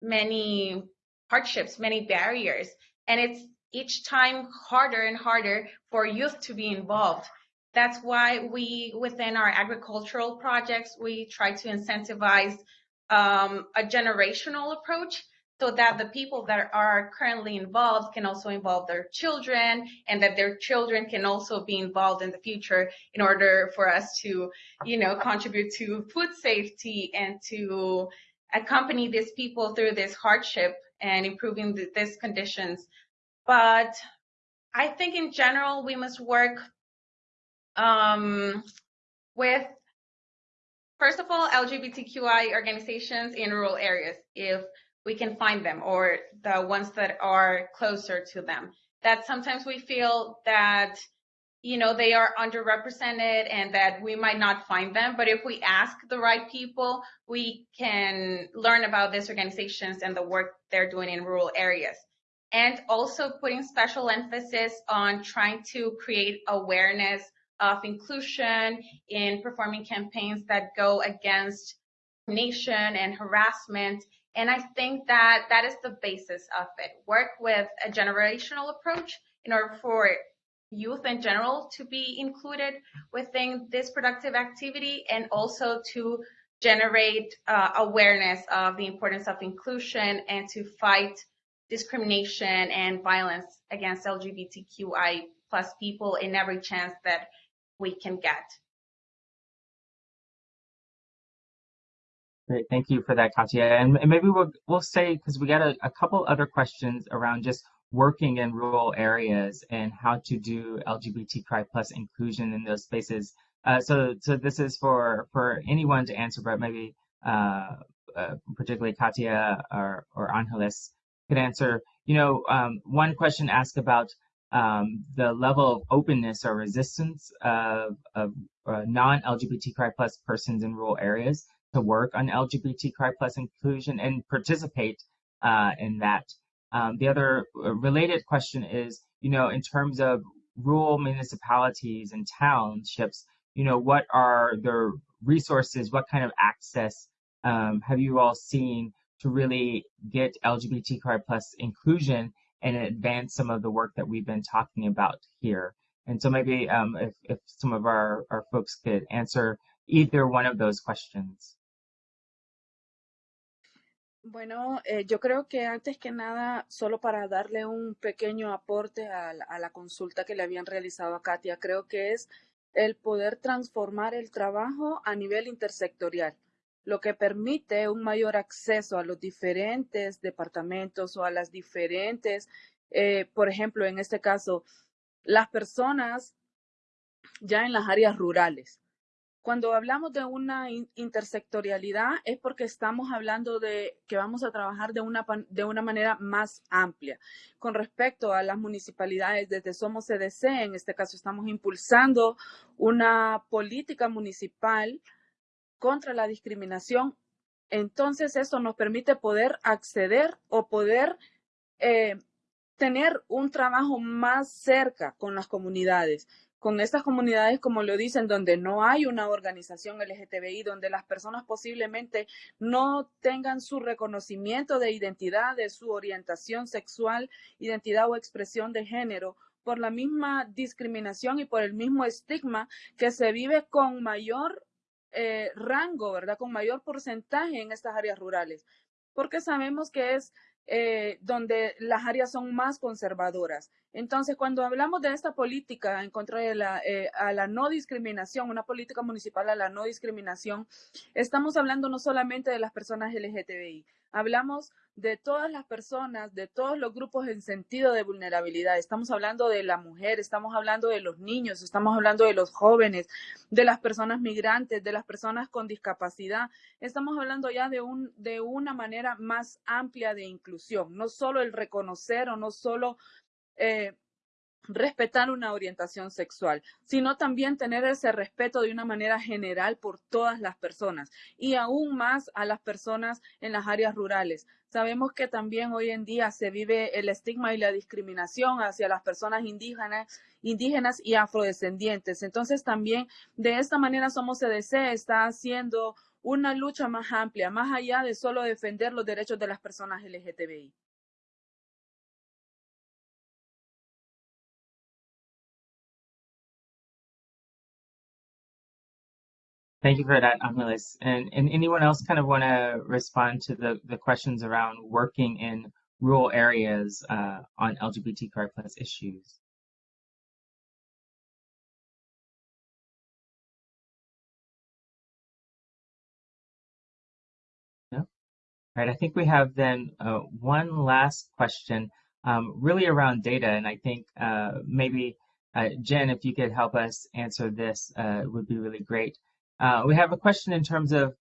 many hardships, many barriers, and it's each time harder and harder for youth to be involved. That's why we, within our agricultural projects, we try to incentivize um, a generational approach so that the people that are currently involved can also involve their children and that their children can also be involved in the future in order for us to, you know, contribute to food safety and to accompany these people through this hardship and improving the, these conditions. But I think in general, we must work um, with, first of all, LGBTQI organizations in rural areas, if we can find them, or the ones that are closer to them. That sometimes we feel that you know they are underrepresented and that we might not find them but if we ask the right people we can learn about these organizations and the work they're doing in rural areas and also putting special emphasis on trying to create awareness of inclusion in performing campaigns that go against discrimination and harassment. And i think that that is the basis of it. Work with a generational approach in order for youth in general to be included within this productive activity and also to generate uh, awareness of the importance of inclusion and to fight discrimination and violence against LGBTQI plus people in every chance that we can get.
Great, thank you for that, Katia. And, and maybe we'll we'll say because we got a, a couple other questions around just working in rural areas and how to do LGBTQI plus inclusion in those spaces. Uh, so, so this is for for anyone to answer, but maybe uh, uh, particularly Katia or, or Angeles could answer. You know, um, one question asked about um, the level of openness or resistance of, of uh, non-LGBTQI plus persons in rural areas to work on LGBTQI plus inclusion and participate uh, in that. Um, the other uh, related question is, you know, in terms of rural municipalities and townships, you know, what are the resources, what kind of access um, have you all seen to really get LGBTQI plus inclusion and advance some of the work that we've been talking about here? And so maybe um, if, if some of our, our folks could answer either one of those questions.
Bueno, eh, yo creo que antes que nada, solo para darle un pequeño aporte a la, consulta que le habían realizado a Katia, creo que es el poder transformar el trabajo a nivel intersectorial, lo que permite un mayor acceso a los diferentes departamentos o a las diferentes, eh, por ejemplo, en este caso, las personas ya en las áreas rurales. Cuando hablamos de una intersectorialidad es porque estamos hablando de que vamos a trabajar de una, de una manera más amplia. Con respecto a las municipalidades, desde Somos CDC, en este caso estamos impulsando una política municipal contra la discriminación. Entonces, eso nos permite poder acceder o poder eh, tener un trabajo más cerca con las comunidades con estas comunidades, como lo dicen, donde no hay una organización LGTBI, donde las personas posiblemente no tengan su reconocimiento de identidad, de su orientación sexual, identidad o expresión de género, por la misma discriminación y por el mismo estigma que se vive con mayor eh, rango, ¿verdad? Con mayor porcentaje en estas áreas rurales, porque sabemos que es eh, donde las áreas son más conservadoras. Entonces, cuando hablamos de esta política en contra de la, eh, a la no discriminación, una política municipal a la no discriminación, estamos hablando no solamente de las personas LGTBI, hablamos de todas las personas, de todos los grupos en sentido de vulnerabilidad. Estamos hablando de la mujer, estamos hablando de los niños, estamos hablando de los jóvenes, de las personas migrantes, de las personas con discapacidad. Estamos hablando ya de, un, de una manera más amplia de inclusión, no solo el reconocer o no solo eh, respetar una orientación sexual, sino también tener ese respeto de una manera general por todas las personas y aún más a las personas en las áreas rurales. Sabemos que también hoy en día se vive el estigma y la discriminación hacia las personas indígenas, indígenas y afrodescendientes. Entonces también de esta manera Somos CDC está haciendo una lucha más amplia, más allá de solo defender los derechos de las personas LGTBI.
Thank you for that, Angeles. And, and anyone else kind of want to respond to the, the questions around working in rural areas uh, on LGBTQI plus issues? No? All right, I think we have then uh, one last question, um, really around data. And I think uh, maybe, uh, Jen, if you could help us answer this, uh, would be really great. Uh, we have a question in terms of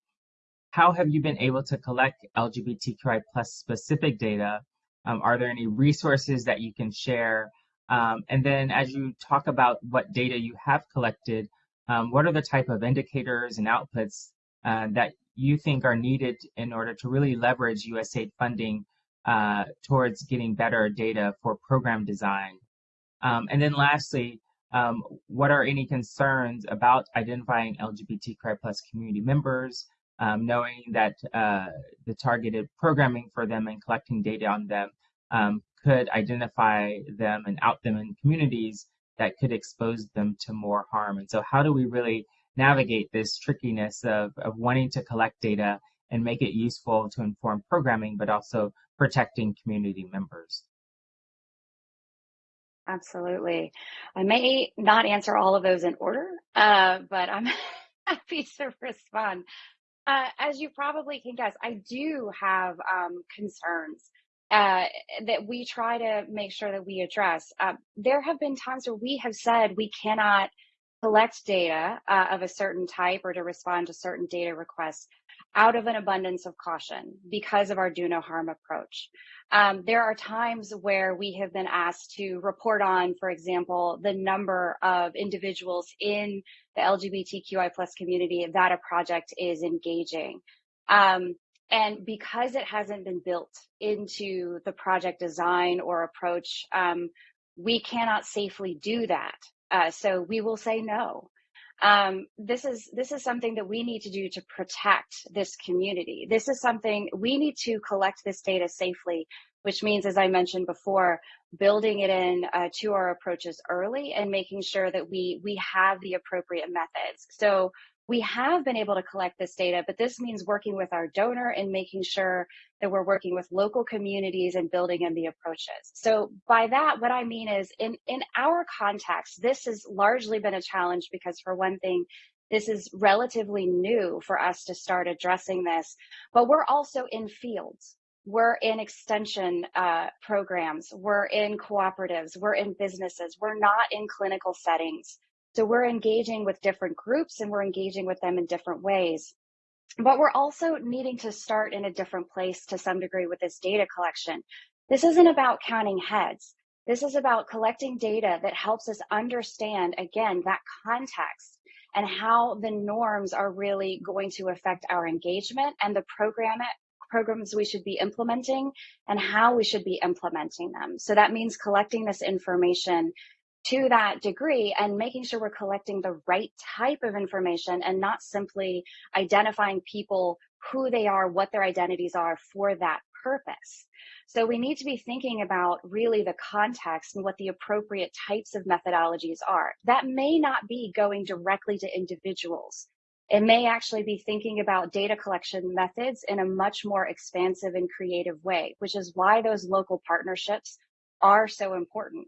how have you been able to collect LGBTQI plus specific data? Um, are there any resources that you can share? Um, and then as you talk about what data you have collected, um, what are the type of indicators and outputs uh, that you think are needed in order to really leverage USAID funding uh, towards getting better data for program design? Um, and then lastly, um, what are any concerns about identifying LGBTQI plus community members, um, knowing that uh, the targeted programming for them and collecting data on them um, could identify them and out them in communities that could expose them to more harm. And so how do we really navigate this trickiness of, of wanting to collect data and make it useful to inform programming, but also protecting community members?
Absolutely. I may not answer all of those in order, uh, but I'm happy to respond. Uh, as you probably can guess, I do have um, concerns uh, that we try to make sure that we address. Uh, there have been times where we have said we cannot collect data uh, of a certain type or to respond to certain data requests out of an abundance of caution because of our do no harm approach. Um, there are times where we have been asked to report on, for example, the number of individuals in the LGBTQI plus community that a project is engaging. Um, and because it hasn't been built into the project design or approach, um, we cannot safely do that. Uh, so we will say no. Um, this is this is something that we need to do to protect this community. This is something we need to collect this data safely, which means, as I mentioned before, building it in uh, to our approaches early and making sure that we we have the appropriate methods. So we have been able to collect this data, but this means working with our donor and making sure that we're working with local communities and building in the approaches. So by that, what I mean is in, in our context, this has largely been a challenge because for one thing, this is relatively new for us to start addressing this, but we're also in fields. We're in extension uh, programs, we're in cooperatives, we're in businesses, we're not in clinical settings. So we're engaging with different groups and we're engaging with them in different ways. But we're also needing to start in a different place to some degree with this data collection. This isn't about counting heads. This is about collecting data that helps us understand, again, that context and how the norms are really going to affect our engagement and the program programs we should be implementing and how we should be implementing them. So that means collecting this information to that degree and making sure we're collecting the right type of information and not simply identifying people who they are, what their identities are for that purpose. So we need to be thinking about really the context and what the appropriate types of methodologies are. That may not be going directly to individuals. It may actually be thinking about data collection methods in a much more expansive and creative way, which is why those local partnerships are so important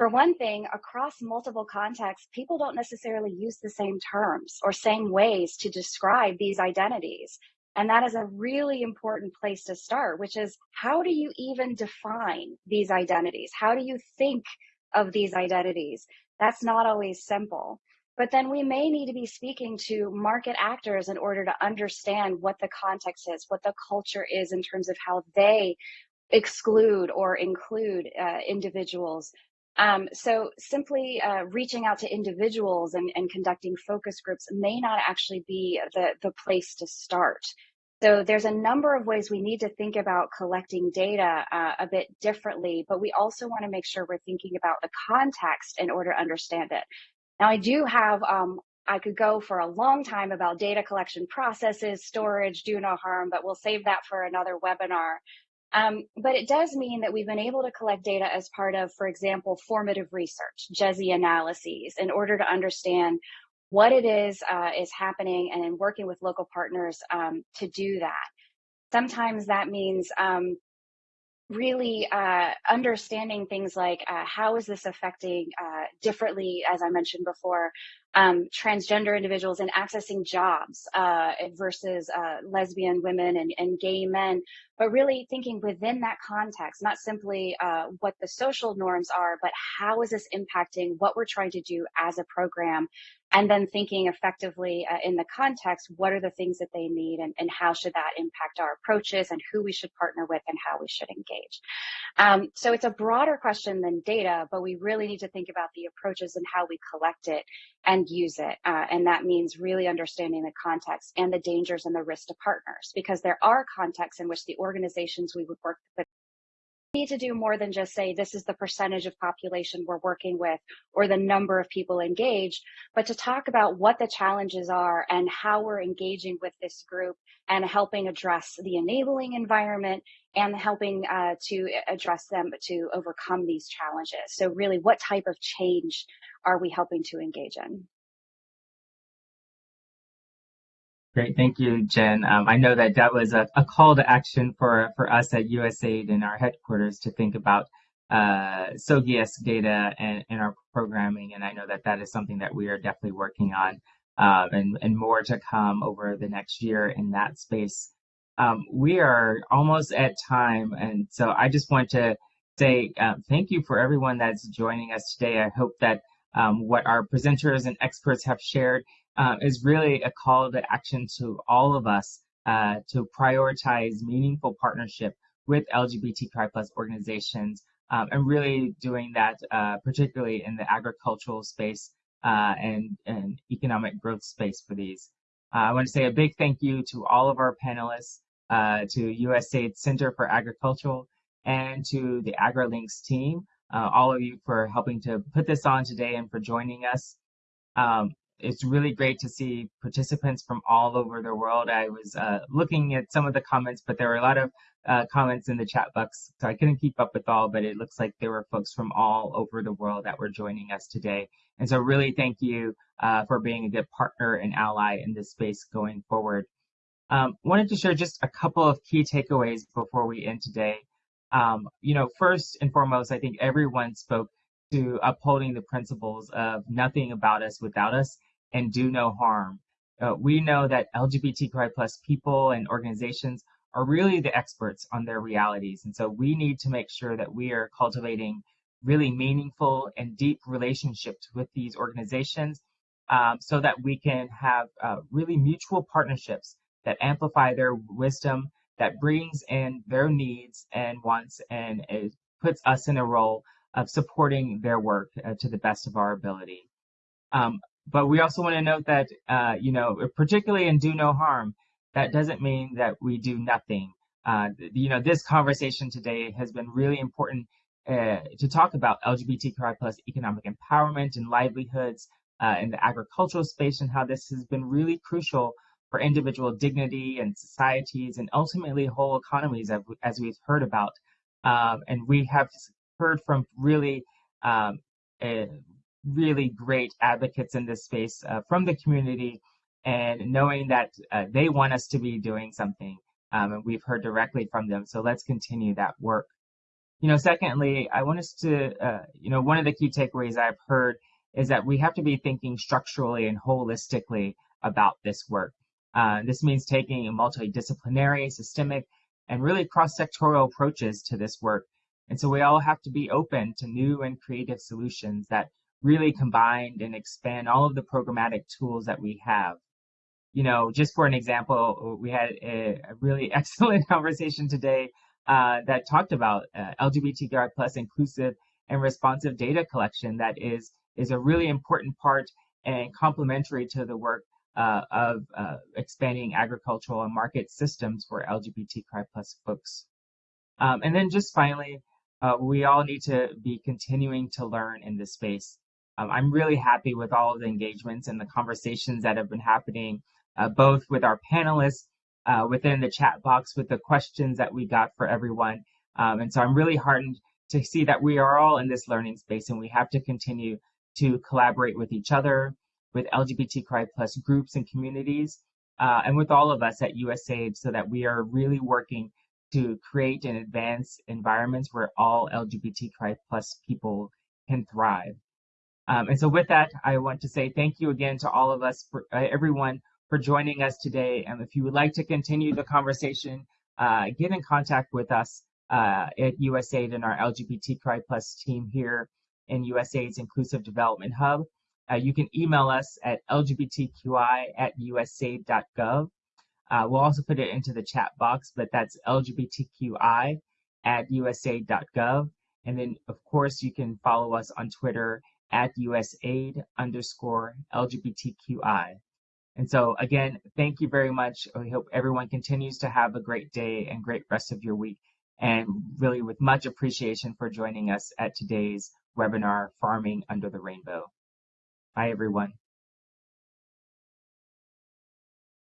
for one thing, across multiple contexts, people don't necessarily use the same terms or same ways to describe these identities. And that is a really important place to start, which is how do you even define these identities? How do you think of these identities? That's not always simple. But then we may need to be speaking to market actors in order to understand what the context is, what the culture is in terms of how they exclude or include uh, individuals Um, so simply uh, reaching out to individuals and, and conducting focus groups may not actually be the, the place to start. So there's a number of ways we need to think about collecting data uh, a bit differently, but we also want to make sure we're thinking about the context in order to understand it. Now, I do have, um, I could go for a long time about data collection processes, storage, do no harm, but we'll save that for another webinar. Um, but it does mean that we've been able to collect data as part of, for example, formative research, GESI analyses, in order to understand what it is uh, is happening and in working with local partners um, to do that. Sometimes that means um, really uh, understanding things like uh, how is this affecting uh, differently, as I mentioned before, um, transgender individuals and accessing jobs uh, versus uh, lesbian women and, and, gay men, but really thinking within that context, not simply uh, what the social norms are, but how is this impacting what we're trying to do as a program and then thinking effectively uh, in the context, what are the things that they need and, and, how should that impact our approaches and who we should partner with and how we should engage. Um, so it's a broader question than data, but we really need to think about the approaches and how we collect it and use it. Uh, and that means really understanding the context and the dangers and the risk to partners, because there are contexts in which the organizations we would work with need to do more than just say this is the percentage of population we're working with or the number of people engaged, but to talk about what the challenges are and how we're engaging with this group and helping address the enabling environment and helping uh, to address them to overcome these challenges. So really, what type of change are we helping to engage in?
Great, thank you, Jen. Um, I know that that was a, a, call to action for, for us at USAID in our headquarters to think about uh, SOGIESC data and, and our programming, and I know that that is something that we are definitely working on, uh, and, and more to come over the next year in that space. Um, we are almost at time, and so I just want to say uh, thank you for everyone that's joining us today. I hope that um, what our presenters and experts have shared uh, is really a call to action to all of us uh, to prioritize meaningful partnership with LGBTQI plus organizations um, and really doing that uh, particularly in the agricultural space uh, and, and economic growth space for these. Uh, I want to say a big thank you to all of our panelists, uh, to USAID Center for Agricultural, and to the AgriLinks team, all of you for helping to put this on today and for joining us. Um, it's really great to see participants from all over the world. I was uh, looking at some of the comments, but there were a lot of uh, comments in the chat box, so I couldn't keep up with all, but it looks like there were folks from all over the world that were joining us today. And so really thank you uh, for being a good partner and ally in this space going forward. Um, wanted to share just a couple of key takeaways before we end today. Um, you know, first and foremost, I think everyone spoke to upholding the principles of nothing about us without us and do no harm. Uh, we know that LGBTQI plus people and organizations are really the experts on their realities. And so we need to make sure that we are cultivating really meaningful and deep relationships with these organizations um, so that we can have uh, really mutual partnerships that amplify their wisdom, that brings in their needs and wants, and puts us in a role of supporting their work uh, to the best of our ability. Um, but we also want to note that, uh, you know, particularly in do no harm, that doesn't mean that we do nothing. Uh, you know, this conversation today has been really important uh, to talk about LGBTQI plus economic empowerment and livelihoods uh, in the agricultural space and how this has been really crucial for individual dignity and societies and ultimately whole economies as we've heard about. Um, and we have heard from really um, really great advocates in this space uh, from the community and knowing that uh, they want us to be doing something um, and we've heard directly from them. So let's continue that work. You know secondly i want us to uh, you know one of the key takeaways i've heard is that we have to be thinking structurally and holistically about this work. Uh, this means taking a multidisciplinary systemic and really cross-sectoral approaches to this work. And so we all have to be open to new and creative solutions that really combined and expand all of the programmatic tools that we have. You know, just for an example, we had a, a really excellent conversation today uh, that talked about uh, LGBTQI plus inclusive and responsive data collection that is, is a really important part and complementary to the work uh, of uh, expanding agricultural and market systems for LGBTQI plus folks. Um, and then just finally, uh, we all need to be continuing to learn in this space. Um, I'm really happy with all of the engagements and the conversations that have been happening, uh, both with our panelists, uh, within the chat box with the questions that we got for everyone. Um, and so I'm really heartened to see that we are all in this learning space and we have to continue to collaborate with each other, with LGBTQI plus groups and communities, uh, and with all of us at USAID so that we are really working to create and advance environments where all LGBTQI plus people can thrive. Um, and so with that, I want to say thank you again to all of us, for, uh, everyone for joining us today. And if you would like to continue the conversation, uh, get in contact with us uh, at USAID and our LGBTQI plus team here in USAID's Inclusive Development Hub. Uh, you can email us at lgbtqi at usaid.gov. Uh, we'll also put it into the chat box, but that's lgbtqi at usaid.gov. And then, of course, you can follow us on Twitter at usaid underscore lgbtqi. And so, again, thank you very much. We hope everyone continues to have a great day and great rest of your week. And really, with much appreciation for joining us at today's webinar, Farming Under the Rainbow. Bye, everyone.